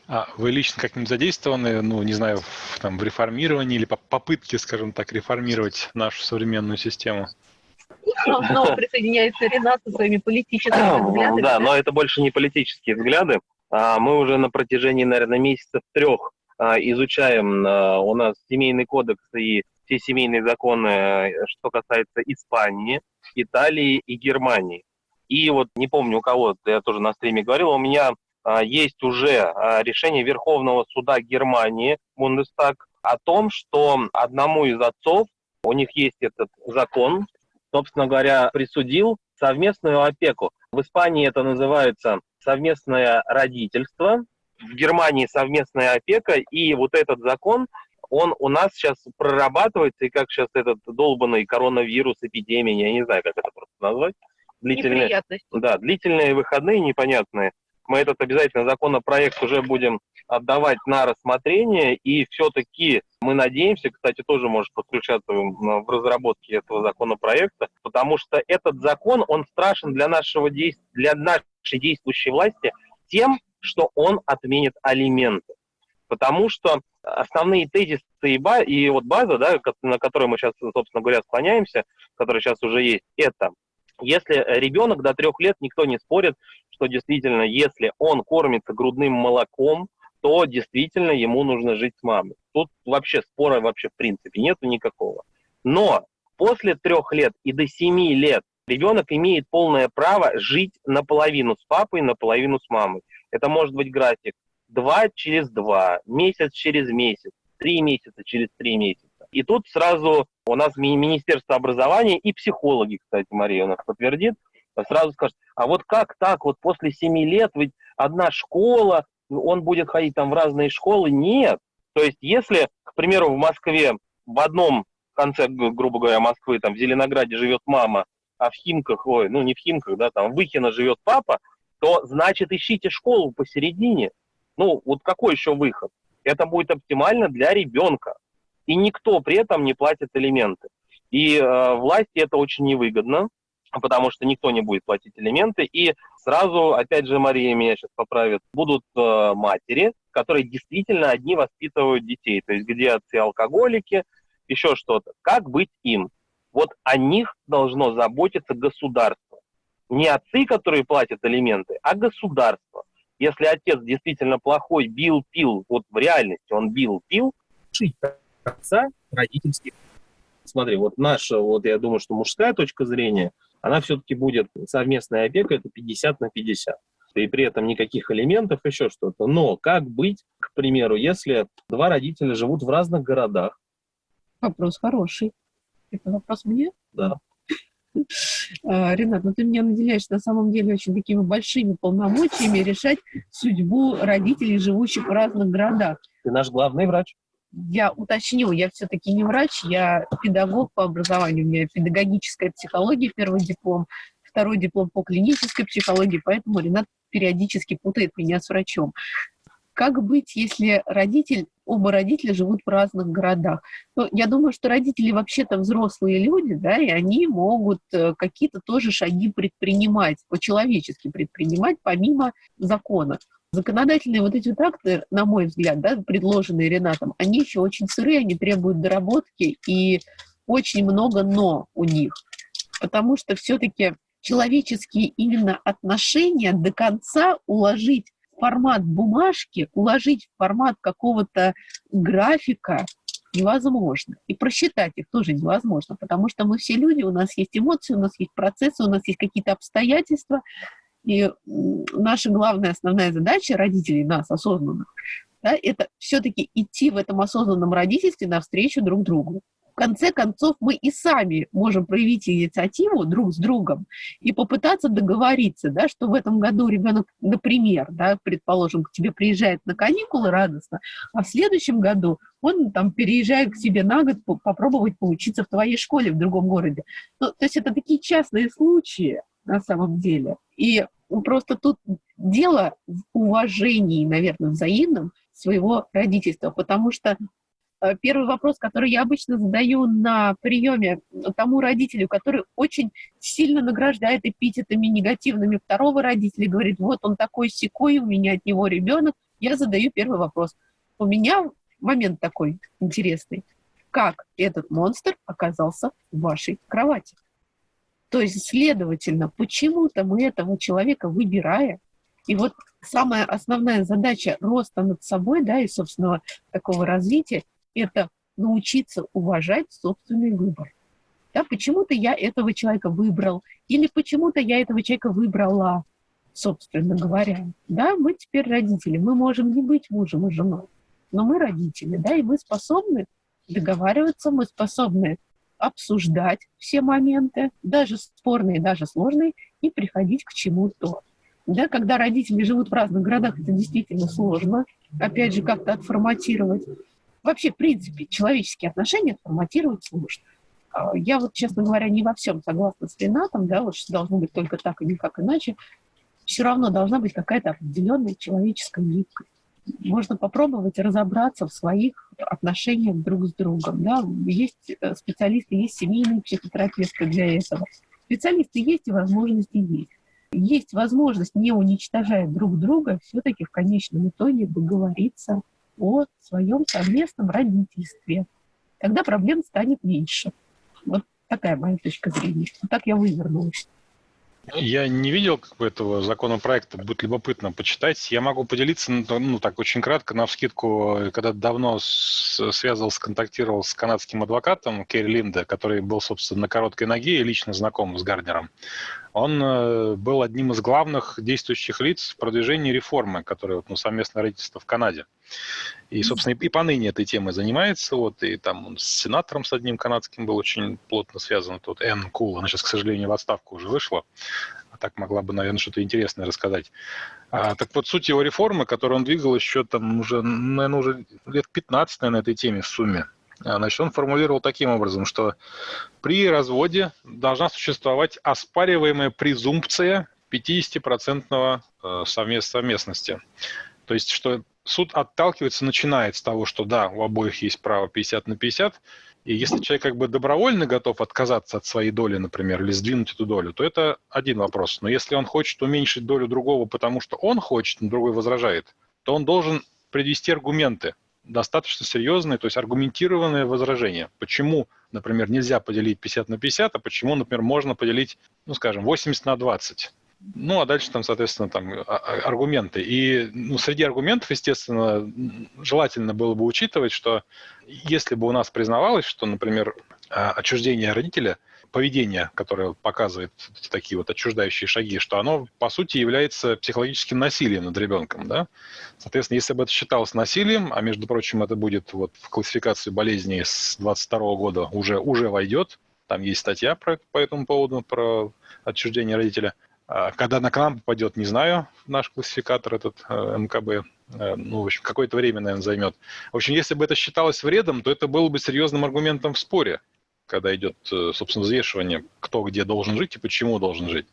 Speaker 1: А вы лично как-нибудь задействованы, ну, не знаю, в, там, в реформировании или по попытке, скажем так, реформировать нашу современную систему?
Speaker 2: Снова присоединяется Ренат со своими политическими взглядами.
Speaker 3: Да, но это больше не политические взгляды. А мы уже на протяжении, наверное, месяцев трех а, изучаем у нас семейный кодекс и все семейные законы, э, что касается Испании, Италии и Германии. И вот не помню у кого, я тоже на стриме говорил, у меня а, есть уже а, решение Верховного суда Германии, Бундестаг, о том, что одному из отцов, у них есть этот закон, собственно говоря, присудил совместную опеку. В Испании это называется совместное родительство, в Германии совместная опека, и вот этот закон, он у нас сейчас прорабатывается, и как сейчас этот долбанный коронавирус, эпидемия, я не знаю, как это просто назвать.
Speaker 4: Длительные,
Speaker 3: да, длительные выходные непонятные. Мы этот обязательно законопроект уже будем отдавать на рассмотрение, и все-таки мы надеемся, кстати, тоже может подключаться в разработке этого законопроекта, потому что этот закон, он страшен для, нашего для нашей действующей власти тем, что он отменит алименты. Потому что основные тезисы и, ба, и вот база, да, на которой мы сейчас, собственно говоря, склоняемся, которая сейчас уже есть, это если ребенок до трех лет, никто не спорит, что действительно, если он кормится грудным молоком, то действительно ему нужно жить с мамой. Тут вообще спора вообще в принципе нету никакого. Но после трех лет и до семи лет ребенок имеет полное право жить наполовину с папой, наполовину с мамой. Это может быть график два через два, месяц через месяц, три месяца через три месяца. И тут сразу у нас Министерство образования и психологи, кстати, Мария у нас подтвердит, сразу скажет, а вот как так, вот после семи лет ведь одна школа, он будет ходить там в разные школы? Нет. То есть если, к примеру, в Москве в одном конце, грубо говоря, Москвы, там в Зеленограде живет мама, а в Химках, ой, ну не в Химках, да, там в Выхино живет папа, то значит ищите школу посередине. Ну, вот какой еще выход? Это будет оптимально для ребенка. И никто при этом не платит элементы. И э, власти это очень невыгодно, потому что никто не будет платить элементы. И сразу, опять же, Мария меня сейчас поправит, будут э, матери, которые действительно одни воспитывают детей. То есть где отцы алкоголики, еще что-то. Как быть им? Вот о них должно заботиться государство. Не отцы, которые платят элементы, а государство. Если отец действительно плохой, бил, пил, вот в реальности он бил, пил,
Speaker 5: отца родительских. Смотри, вот наша, вот я думаю, что мужская точка зрения, она все-таки будет совместная опека, это 50 на 50. И при этом никаких элементов, еще что-то. Но как быть, к примеру, если два родителя живут в разных городах?
Speaker 2: Вопрос хороший. Это вопрос мне?
Speaker 5: Да.
Speaker 2: А, Ренат, ну ты меня наделяешь на самом деле очень такими большими полномочиями решать судьбу родителей, живущих в разных городах.
Speaker 5: Ты наш главный врач.
Speaker 2: Я уточню, я все-таки не врач, я педагог по образованию, у меня педагогическая психология, первый диплом, второй диплом по клинической психологии, поэтому Ренат периодически путает меня с врачом. Как быть, если родитель, оба родителя живут в разных городах? Ну, я думаю, что родители вообще-то взрослые люди, да, и они могут э, какие-то тоже шаги предпринимать, по-человечески предпринимать, помимо закона. Законодательные вот эти вот акты, на мой взгляд, да, предложенные Ренатом, они еще очень сырые, они требуют доработки, и очень много «но» у них. Потому что все-таки человеческие именно отношения до конца уложить формат бумажки, уложить в формат какого-то графика невозможно. И просчитать их тоже невозможно, потому что мы все люди, у нас есть эмоции, у нас есть процессы, у нас есть какие-то обстоятельства, и наша главная основная задача родителей, нас осознанных, да, это все-таки идти в этом осознанном родительстве навстречу друг другу. Конце концов, мы и сами можем проявить инициативу друг с другом и попытаться договориться, да, что в этом году ребенок, например, да, предположим, к тебе приезжает на каникулы радостно, а в следующем году он там переезжает к себе на год попробовать поучиться в твоей школе в другом городе. Ну, то есть это такие частные случаи на самом деле. И Просто тут дело в уважении, наверное, взаимном своего родительства, потому что первый вопрос, который я обычно задаю на приеме тому родителю, который очень сильно награждает эпитетами негативными второго родителя, говорит, вот он такой секой, у меня от него ребенок, я задаю первый вопрос. У меня момент такой интересный. Как этот монстр оказался в вашей кровати? То есть, следовательно, почему-то мы этого человека выбирая, и вот самая основная задача роста над собой, да, и собственного такого развития, это научиться уважать собственный выбор. Да, почему-то я этого человека выбрал, или почему-то я этого человека выбрала, собственно говоря. Да, мы теперь родители, мы можем не быть мужем и женой, но мы родители, да, и мы способны договариваться, мы способны обсуждать все моменты, даже спорные, даже сложные, и приходить к чему-то.
Speaker 6: Да, когда родители живут в разных городах, это действительно сложно. Опять же, как-то отформатировать. Вообще, в принципе, человеческие отношения отформатировать сложно. Я вот, честно говоря, не во всем согласна с Ренатом, да, вот что должно быть только так и никак иначе. Все равно должна быть какая-то определенная человеческая гибкость. Можно попробовать разобраться в своих отношениях друг с другом. Да. Есть э, специалисты, есть семейные психотерапевты для этого. Специалисты есть и возможности есть есть возможность, не уничтожая друг друга, все-таки в конечном итоге договориться о своем совместном родительстве. Тогда проблем станет меньше. Вот такая моя точка зрения. Так я вывернулась.
Speaker 1: Я не видел как бы, этого законопроекта, будет любопытно почитать. Я могу поделиться, ну, ну так очень кратко, на вскидку, когда давно связывался, контактировал с канадским адвокатом Керри Линда, который был, собственно, на короткой ноге и лично знаком с Гарднером. Он э, был одним из главных действующих лиц в продвижении реформы, которая вот, ну, совместное родительство в Канаде. И, собственно, и, поныне этой темой занимается. Вот, и там он с сенатором с одним канадским был очень плотно связан. Тут Энн Кул, она сейчас, к сожалению, в отставку уже вышла. А так могла бы, наверное, что-то интересное рассказать. А, так вот, суть его реформы, которую он двигал еще там уже, наверное, уже лет 15 на этой теме в сумме. А, значит, он формулировал таким образом, что при разводе должна существовать оспариваемая презумпция 50% э, совместности. То есть, что суд отталкивается, начинает с того, что да, у обоих есть право 50 на 50, и если человек как бы добровольно готов отказаться от своей доли, например, или сдвинуть эту долю, то это один вопрос. Но если он хочет уменьшить долю другого, потому что он хочет, но другой возражает, то он должен привести аргументы, достаточно серьезные, то есть аргументированные возражения. Почему, например, нельзя поделить 50 на 50, а почему, например, можно поделить, ну, скажем, 80 на 20. Ну, а дальше там, соответственно, там а, а, аргументы. И ну, среди аргументов, естественно, желательно было бы учитывать, что если бы у нас признавалось, что, например, а, отчуждение родителя – поведение, которое показывает такие вот отчуждающие шаги, что оно, по сути, является психологическим насилием над ребенком, да? Соответственно, если бы это считалось насилием, а, между прочим, это будет вот в классификации болезней с 22 года уже, уже войдет, там есть статья про, по этому поводу, про отчуждение родителя. А когда на к нам попадет, не знаю, наш классификатор этот э, МКБ, э, ну, в общем, какое-то время, наверное, займет. В общем, если бы это считалось вредом, то это было бы серьезным аргументом в споре когда идет, э, собственно, взвешивание, кто где должен жить и почему должен жить.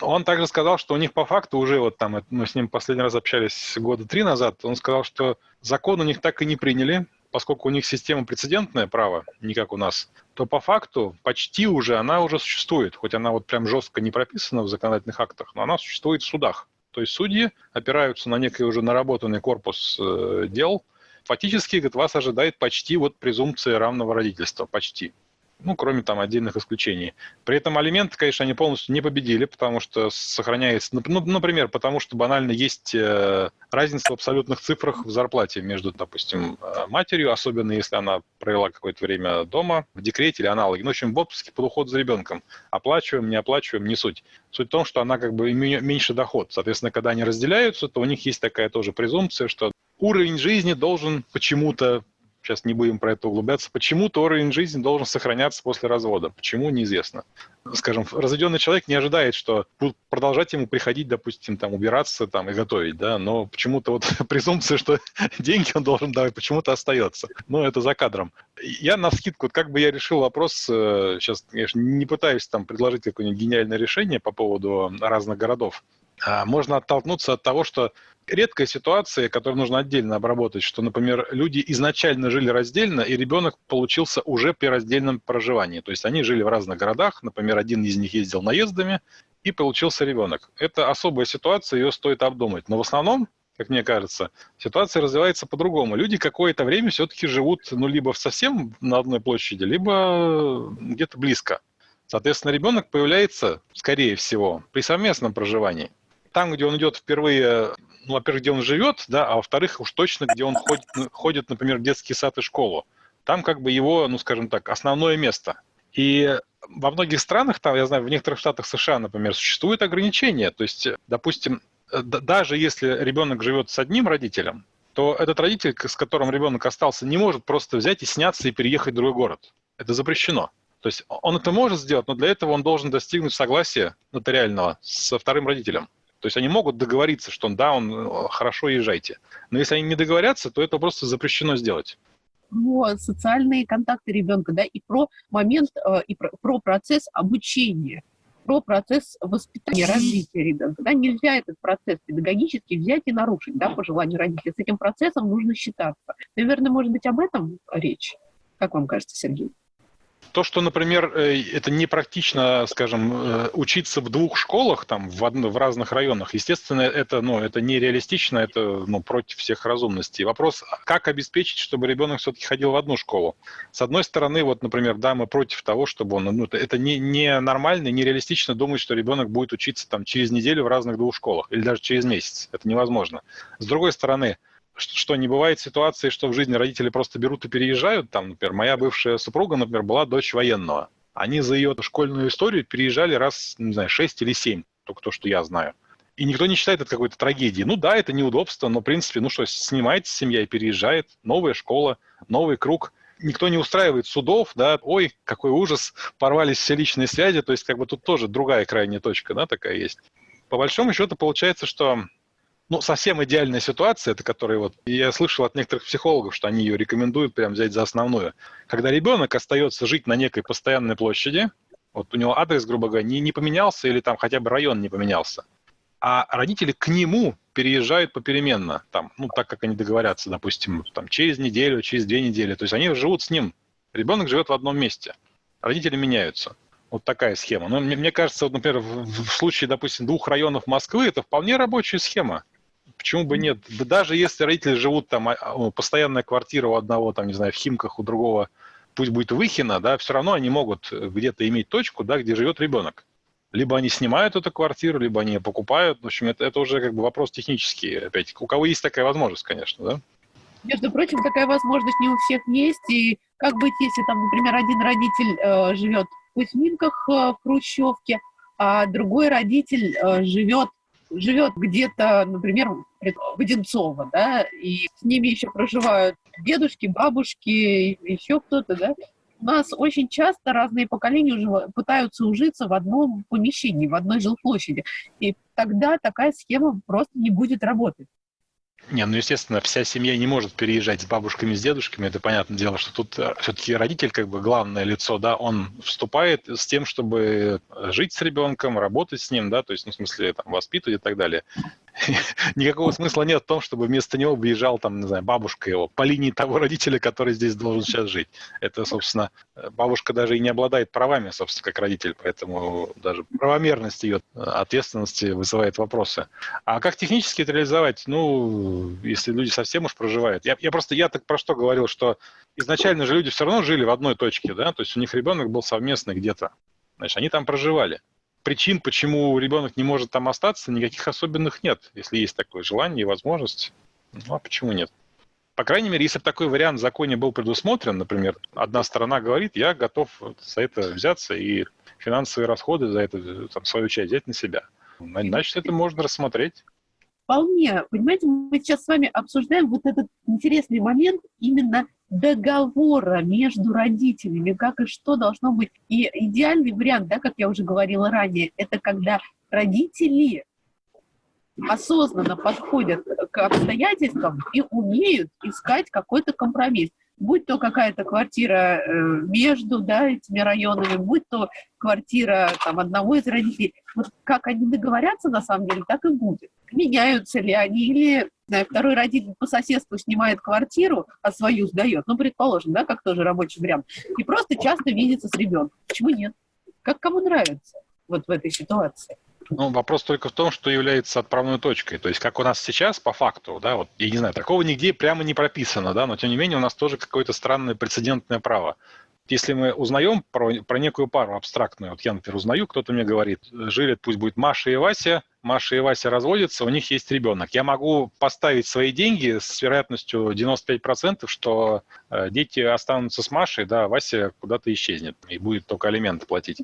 Speaker 1: Он также сказал, что у них по факту уже, вот там, мы с ним последний раз общались года три назад, он сказал, что закон у них так и не приняли, поскольку у них система прецедентное право, не как у нас, то по факту почти уже она уже существует, хоть она вот прям жестко не прописана в законодательных актах, но она существует в судах. То есть судьи опираются на некий уже наработанный корпус э, дел. Фактически, говорит, вас ожидает почти вот презумпция равного родительства, почти ну, кроме там отдельных исключений. При этом алименты, конечно, они полностью не победили, потому что сохраняется, ну, ну например, потому что банально есть э, разница в абсолютных цифрах в зарплате между, допустим, э, матерью, особенно если она провела какое-то время дома, в декрете или аналоги, ну, в общем, в отпуске под уход за ребенком. Оплачиваем, не оплачиваем, не суть. Суть в том, что она как бы меньше доход. Соответственно, когда они разделяются, то у них есть такая тоже презумпция, что уровень жизни должен почему-то Сейчас не будем про это углубляться. Почему-то уровень жизни должен сохраняться после развода. Почему, неизвестно. Скажем, разведенный человек не ожидает, что будут продолжать ему приходить, допустим, там, убираться там, и готовить, да, но почему-то вот *laughs* презумпция, что *laughs* деньги он должен давать, почему-то остается. Но это за кадром. Я на скидку, как бы я решил вопрос, сейчас, э, конечно, не пытаюсь там предложить какое-нибудь гениальное решение по поводу разных городов, можно оттолкнуться от того, что редкая ситуация, которую нужно отдельно обработать, что, например, люди изначально жили раздельно, и ребенок получился уже при раздельном проживании. То есть они жили в разных городах, например, один из них ездил наездами, и получился ребенок. Это особая ситуация, ее стоит обдумать. Но в основном, как мне кажется, ситуация развивается по-другому. Люди какое-то время все-таки живут, ну, либо совсем на одной площади, либо где-то близко. Соответственно, ребенок появляется, скорее всего, при совместном проживании там, где он идет впервые, ну, во-первых, где он живет, да, а во-вторых, уж точно, где он ходит, ходит, например, в детский сад и школу. Там как бы его, ну, скажем так, основное место. И во многих странах, там, я знаю, в некоторых штатах США, например, существуют ограничения. То есть, допустим, даже если ребенок живет с одним родителем, то этот родитель, с которым ребенок остался, не может просто взять и сняться и переехать в другой город. Это запрещено. То есть он это может сделать, но для этого он должен достигнуть согласия нотариального со вторым родителем. То есть они могут договориться, что да, он э, хорошо езжайте. Но если они не договорятся, то это просто запрещено сделать
Speaker 2: про социальные контакты ребенка, да, и про момент, э, и про, про процесс обучения, про процесс воспитания, развития ребенка. Да, нельзя этот процесс педагогически взять и нарушить, да, по желанию родителей. С этим процессом нужно считаться. Наверное, может быть, об этом речь? Как вам кажется, Сергей?
Speaker 1: То, что, например, э, это непрактично, скажем, э, учиться в двух школах там в, в разных районах, естественно, это, ну, это нереалистично, это ну, против всех разумностей. Вопрос, как обеспечить, чтобы ребенок все-таки ходил в одну школу? С одной стороны, вот, например, да, мы против того, чтобы он, ну, это не, не нормально, нереалистично думать, что ребенок будет учиться там через неделю в разных двух школах или даже через месяц. Это невозможно. С другой стороны, что не бывает ситуации, что в жизни родители просто берут и переезжают. Там, например, моя бывшая супруга, например, была дочь военного. Они за ее школьную историю переезжали раз, не знаю, шесть или семь, только то, что я знаю. И никто не считает это какой-то трагедией. Ну да, это неудобство, но, в принципе, ну что, снимается семья и переезжает, новая школа, новый круг. Никто не устраивает судов, да, ой, какой ужас, порвались все личные связи, то есть как бы тут тоже другая крайняя точка, да, такая есть. По большому счету получается, что ну, совсем идеальная ситуация, это которая вот, я слышал от некоторых психологов, что они ее рекомендуют прям взять за основную. Когда ребенок остается жить на некой постоянной площади, вот у него адрес, грубо говоря, не, не поменялся или там хотя бы район не поменялся, а родители к нему переезжают попеременно, там, ну, так как они договорятся, допустим, там, через неделю, через две недели. То есть они живут с ним. Ребенок живет в одном месте. Родители меняются. Вот такая схема. Но мне, мне кажется, вот, например, в, в случае, допустим, двух районов Москвы, это вполне рабочая схема. Почему бы нет? Да даже если родители живут там, а, постоянная квартира у одного, там, не знаю, в Химках, у другого, пусть будет Выхина, да, все равно они могут где-то иметь точку, да, где живет ребенок. Либо они снимают эту квартиру, либо они ее покупают. В общем, это, это уже как бы вопрос технический. Опять, у кого есть такая возможность, конечно, да?
Speaker 2: Между прочим, такая возможность не у всех есть. И как быть, если там, например, один родитель э, живет в Кузьминках э, в Хрущевке, а другой родитель э, живет живет где-то, например, в Одинцово, да, и с ними еще проживают дедушки, бабушки, еще кто-то, да, у нас очень часто разные поколения уже пытаются ужиться в одном помещении, в одной жилплощади. И тогда такая схема просто не будет работать.
Speaker 1: Не, ну, естественно, вся семья не может переезжать с бабушками, с дедушками. Это понятное дело, что тут э, все-таки родитель, как бы главное лицо, да, он вступает с тем, чтобы жить с ребенком, работать с ним, да, то есть, ну, в смысле, там, воспитывать и так далее. *laughs* никакого смысла нет в том, чтобы вместо него выезжал там, не знаю, бабушка его по линии того родителя, который здесь должен сейчас жить. Это, собственно, бабушка даже и не обладает правами, собственно, как родитель, поэтому даже правомерность ее ответственности вызывает вопросы. А как технически это реализовать? Ну, если люди совсем уж проживают. Я, я просто, я так про что говорил, что изначально же люди все равно жили в одной точке, да, то есть у них ребенок был совместный где-то. Значит, они там проживали причин, почему ребенок не может там остаться, никаких особенных нет, если есть такое желание и возможность. Ну, а почему нет? По крайней мере, если бы такой вариант в законе был предусмотрен, например, одна сторона говорит, я готов за это взяться и финансовые расходы за это, там, свою часть взять на себя. Значит, это можно рассмотреть.
Speaker 2: Вполне. Понимаете, мы сейчас с вами обсуждаем вот этот интересный момент именно договора между родителями, как и что должно быть. И идеальный вариант, да, как я уже говорила ранее, это когда родители осознанно подходят к обстоятельствам и умеют искать какой-то компромисс будь то какая-то квартира э, между да, этими районами, будь то квартира там, одного из родителей. Вот как они договорятся, на самом деле, так и будет. Меняются ли они, или знаю, второй родитель по соседству снимает квартиру, а свою сдает, ну, предположим, да, как тоже рабочий вариант, и просто часто видится с ребенком. Почему нет? Как кому нравится вот в этой ситуации?
Speaker 1: Ну, вопрос только в том, что является отправной точкой. То есть, как у нас сейчас, по факту, да, вот, я не знаю, такого нигде прямо не прописано, да, но тем не менее у нас тоже какое-то странное прецедентное право. Если мы узнаем про, про некую пару абстрактную, вот я, например, узнаю, кто-то мне говорит, жили, пусть будет Маша и Вася, Маша и Вася разводятся, у них есть ребенок. Я могу поставить свои деньги с вероятностью 95%, что э, дети останутся с Машей, да, а Вася куда-то исчезнет и будет только алименты платить.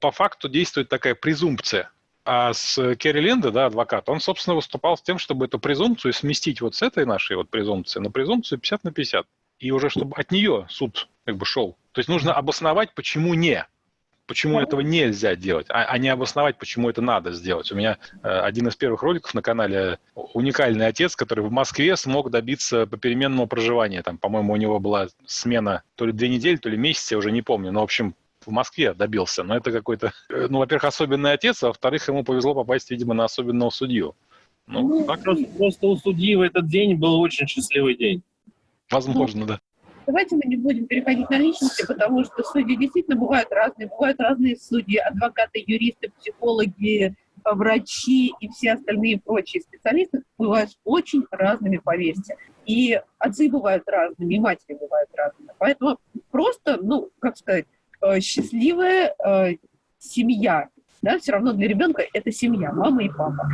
Speaker 1: По факту действует такая презумпция. А с Керри Ленда, да, адвокат, он, собственно, выступал с тем, чтобы эту презумпцию сместить вот с этой нашей вот презумпции на презумпцию 50 на 50. И уже чтобы от нее суд как бы шел. То есть нужно обосновать, почему не. почему этого нельзя делать, а, а не обосновать, почему это надо сделать. У меня э, один из первых роликов на канале «Уникальный отец», который в Москве смог добиться попеременного проживания. Там, по-моему, у него была смена то ли две недели, то ли месяц, я уже не помню. Но, в общем, в Москве добился. Но это какой-то, э, ну, во-первых, особенный отец, а во-вторых, ему повезло попасть, видимо, на особенного судью.
Speaker 3: Ну, ну так... просто, просто у судьи в этот день был очень счастливый день.
Speaker 1: Возможно, да.
Speaker 2: Давайте мы не будем переходить на личности, потому что судьи действительно бывают разные. Бывают разные судьи, адвокаты, юристы, психологи, врачи и все остальные прочие специалисты бывают очень разными, поверьте. И отцы бывают разными, и матери бывают разными. Поэтому просто, ну, как сказать, э, счастливая э, семья, да, все равно для ребенка это семья, мама и папа.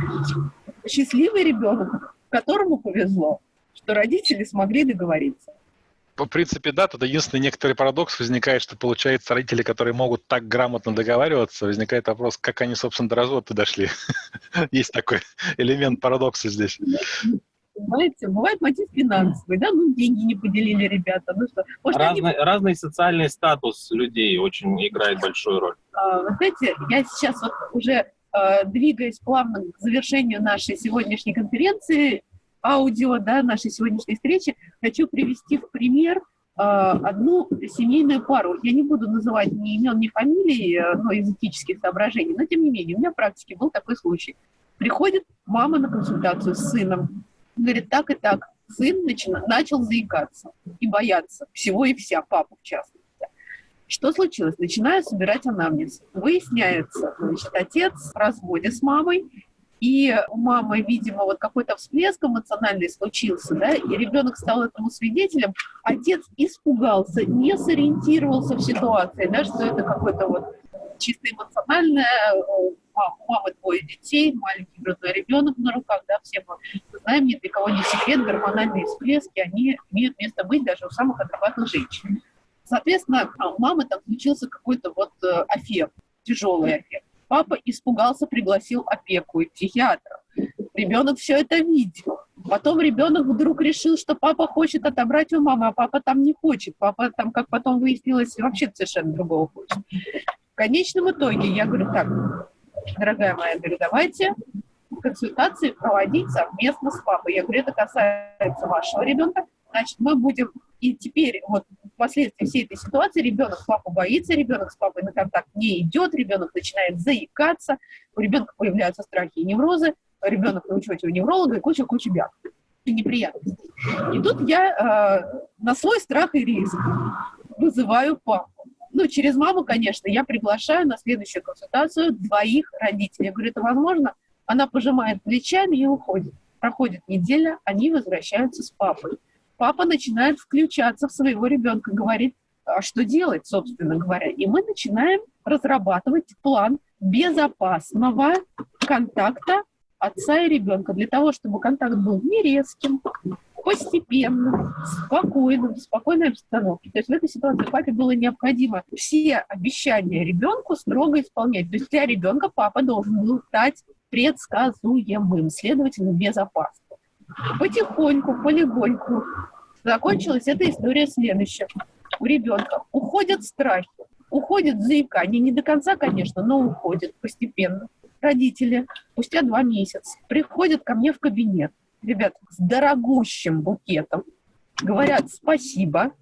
Speaker 2: Счастливый ребенок, которому повезло, что родители смогли договориться
Speaker 1: в принципе, да, тут единственный некоторый парадокс возникает, что, получается, родители, которые могут так грамотно договариваться, возникает вопрос, как они, собственно, до развода дошли. *laughs* Есть такой элемент парадокса здесь.
Speaker 2: Понимаете, бывает мотив финансовый, да, ну, деньги не поделили ребята, ну что.
Speaker 3: Может, разный, они... разный социальный статус людей очень играет большую роль.
Speaker 2: А, вы знаете, я сейчас вот уже а, двигаясь плавно к завершению нашей сегодняшней конференции, аудио да, нашей сегодняшней встречи, хочу привести в пример э, одну семейную пару. Я не буду называть ни имен, ни фамилий, э, но из этических соображений, но тем не менее, у меня в практике был такой случай. Приходит мама на консультацию с сыном, говорит, так и так, сын начина, начал заикаться и бояться всего и вся, папа в частности. Что случилось? Начинаю собирать анамнез. Выясняется, значит, отец в разводе с мамой, и у мамы, видимо, вот какой-то всплеск эмоциональный случился, да, и ребенок стал этому свидетелем, отец испугался, не сориентировался в ситуации, да, что это какой-то вот чисто эмоциональное, у мамы двое детей, маленький грудной ребенок на руках, да, все мы знаем, ни для кого не секрет, гормональные всплески, они имеют место быть даже у самых адекватных женщин. Соответственно, у мамы там случился какой-то вот э, аффект, тяжелый аффект. Папа испугался, пригласил опеку и психиатра. Ребенок все это видел. Потом ребенок вдруг решил, что папа хочет отобрать у мамы, а папа там не хочет. Папа там, как потом выяснилось, вообще совершенно другого хочет. В конечном итоге я говорю, так, дорогая моя, говорю, давайте консультации проводить совместно с папой. Я говорю, это касается вашего ребенка, значит, мы будем и теперь вот впоследствии всей этой ситуации ребенок папу боится, ребенок с папой на контакт не идет, ребенок начинает заикаться, у ребенка появляются страхи и неврозы, ребенок на учете у невролога и куча-куча бяг. Неприятностей. И тут я э, на свой страх и риск вызываю папу. Ну, через маму, конечно, я приглашаю на следующую консультацию двоих родителей. Я говорю, это возможно? Она пожимает плечами и уходит. Проходит неделя, они возвращаются с папой папа начинает включаться в своего ребенка, говорит, а что делать, собственно говоря. И мы начинаем разрабатывать план безопасного контакта отца и ребенка для того, чтобы контакт был не резким, постепенным, спокойным, в спокойной обстановке. То есть в этой ситуации папе было необходимо все обещания ребенку строго исполнять. То есть для ребенка папа должен был стать предсказуемым, следовательно, безопасным. Потихоньку, полегоньку. Закончилась эта история следующим. У ребенка уходят страхи, уходит заикание. Не до конца, конечно, но уходит постепенно. Родители спустя два месяца приходят ко мне в кабинет. Ребят, с дорогущим букетом. Говорят спасибо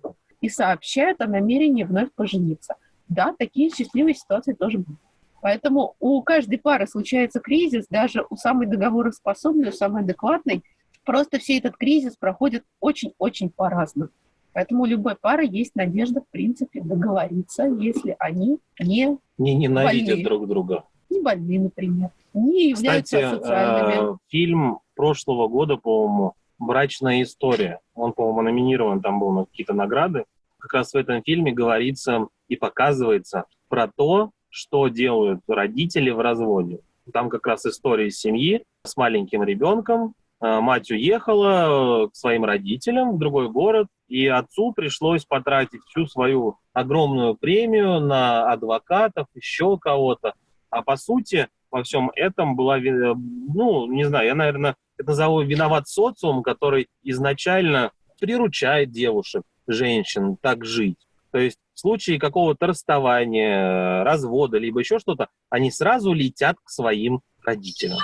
Speaker 2: и сообщают о намерении вновь пожениться. Да, такие счастливые ситуации тоже будут. Поэтому у каждой пары случается кризис, даже у самой договороспособной, у самой адекватной – Просто все этот кризис проходит очень-очень по-разному. Поэтому у любой пары есть надежда, в принципе, договориться, если они не
Speaker 3: Не ненавидят больны. друг друга.
Speaker 2: Не больны, например. Не являются
Speaker 3: Кстати,
Speaker 2: социальными.
Speaker 3: Э, фильм прошлого года, по-моему, «Брачная история». Он, по-моему, номинирован, там был на какие-то награды. Как раз в этом фильме говорится и показывается про то, что делают родители в разводе. Там как раз история семьи с маленьким ребенком, Э, мать уехала э, к своим родителям в другой город, и отцу пришлось потратить всю свою огромную премию на адвокатов, еще кого-то. А по сути, во всем этом была, э, ну, не знаю, я, наверное, это назову виноват социум, который изначально приручает девушек, женщин так жить. То есть в случае какого-то расставания, развода, либо еще что-то, они сразу летят к своим родителям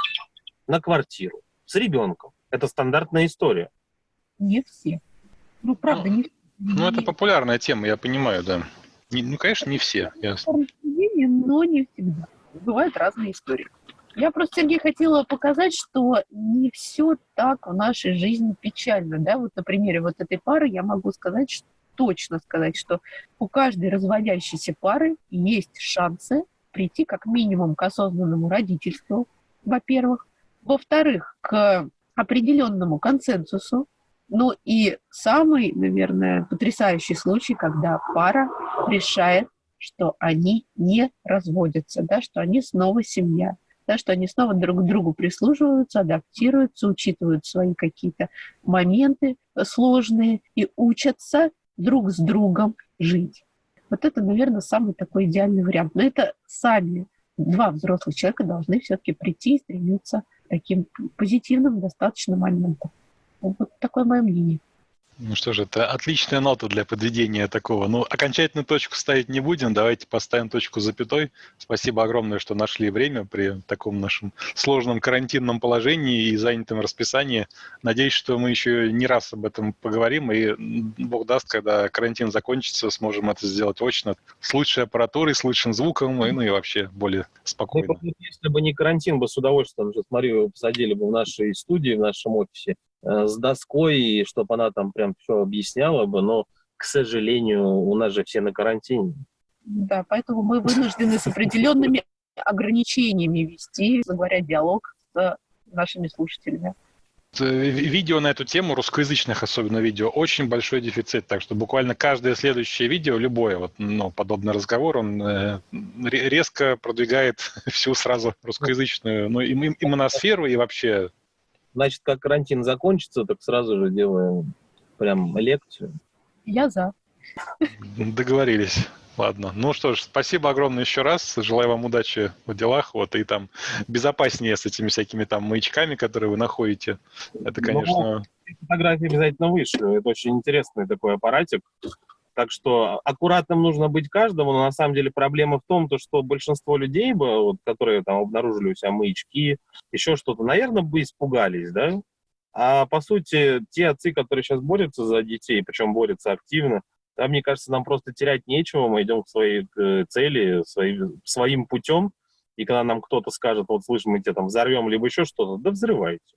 Speaker 3: на квартиру с ребенком. Это стандартная история.
Speaker 2: Не все. Ну, правда, не все.
Speaker 1: Ну, это популярная тема, я понимаю, да. Не, ну, конечно, не все. Ясно.
Speaker 2: Но не всегда. Бывают разные истории. Я просто, Сергей, хотела показать, что не все так в нашей жизни печально. Да? Вот на примере вот этой пары я могу сказать, что, точно сказать, что у каждой разводящейся пары есть шансы прийти как минимум к осознанному родительству, во-первых. Во-вторых, к определенному консенсусу. Ну и самый, наверное, потрясающий случай, когда пара решает, что они не разводятся, да, что они снова семья да, что они снова друг к другу прислуживаются, адаптируются, учитывают свои какие-то моменты сложные и учатся друг с другом жить. Вот это, наверное, самый такой идеальный вариант. Но это сами два взрослых человека должны все-таки прийти и стремиться к таким позитивным достаточно моментам. Вот такое мое мнение.
Speaker 1: Ну что же, это отличная нота для подведения такого. Ну, окончательную точку ставить не будем, давайте поставим точку запятой. Спасибо огромное, что нашли время при таком нашем сложном карантинном положении и занятом расписании. Надеюсь, что мы еще не раз об этом поговорим, и Бог даст, когда карантин закончится, сможем это сделать очно, с лучшей аппаратурой, с лучшим звуком, и, ну и вообще более спокойно.
Speaker 3: Ну, если бы не карантин, бы с удовольствием, Марию посадили бы в нашей студии, в нашем офисе, с доской, чтобы она там прям все объясняла бы, но, к сожалению, у нас же все на карантине.
Speaker 2: Да, поэтому мы вынуждены с определенными ограничениями вести, говоря, диалог с нашими слушателями.
Speaker 1: Видео на эту тему, русскоязычных особенно видео, очень большой дефицит, так что буквально каждое следующее видео, любое вот, ну, подобный разговор, он э, резко продвигает *laughs* всю сразу русскоязычную ну, и, и моносферу, и вообще
Speaker 3: Значит, как карантин закончится, так сразу же делаем прям лекцию.
Speaker 2: Я за.
Speaker 1: Договорились. Ладно. Ну что ж, спасибо огромное еще раз. Желаю вам удачи в делах. Вот и там безопаснее с этими всякими там маячками, которые вы находите. Это, ну, конечно... Ну,
Speaker 3: фотографии обязательно вышлю. Это очень интересный такой аппаратик. Так что аккуратным нужно быть каждому, но на самом деле проблема в том, то, что большинство людей, бы, вот, которые там обнаружили у себя маячки, еще что-то, наверное, бы испугались, да? А по сути, те отцы, которые сейчас борются за детей, причем борются активно, там, мне кажется, нам просто терять нечего, мы идем к своей к цели, свои, своим путем, и когда нам кто-то скажет, вот, слышь, мы тебя там взорвем, либо еще что-то, да взрывайте.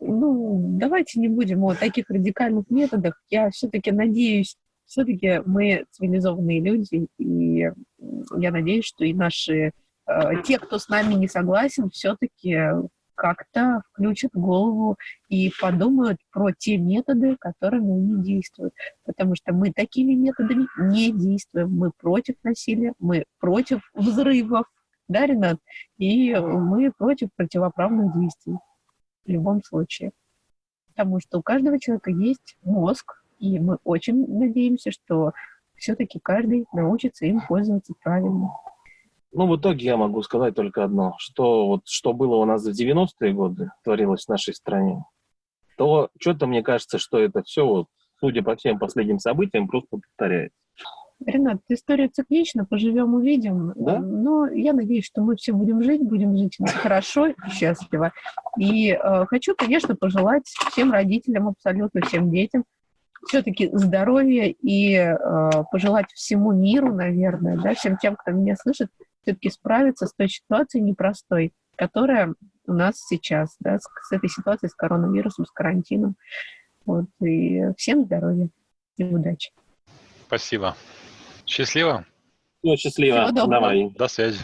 Speaker 2: Ну, давайте не будем о таких радикальных методах. Я все-таки надеюсь, все-таки мы цивилизованные люди, и я надеюсь, что и наши, э, те, кто с нами не согласен, все-таки как-то включат голову и подумают про те методы, которыми они действуют. Потому что мы такими методами не действуем. Мы против насилия, мы против взрывов, да, Ренат? И мы против противоправных действий в любом случае. Потому что у каждого человека есть мозг, и мы очень надеемся, что все-таки каждый научится им пользоваться правильно.
Speaker 3: Ну, в итоге я могу сказать только одно, что вот что было у нас в 90-е годы, творилось в нашей стране, то что-то мне кажется, что это все, вот, судя по всем последним событиям, просто повторяется.
Speaker 2: Ренат, история циклична, поживем, увидим. Да? Но я надеюсь, что мы все будем жить, будем жить хорошо и счастливо. И э, хочу, конечно, пожелать всем родителям, абсолютно всем детям, все-таки здоровья и э, пожелать всему миру, наверное, да, всем тем, кто меня слышит, все-таки справиться с той ситуацией непростой, которая у нас сейчас, да, с, с этой ситуацией, с коронавирусом, с карантином. Вот, и всем здоровья и удачи.
Speaker 1: Спасибо. Счастливо.
Speaker 3: Ну, счастливо. Всего доброго.
Speaker 1: Давай. До связи.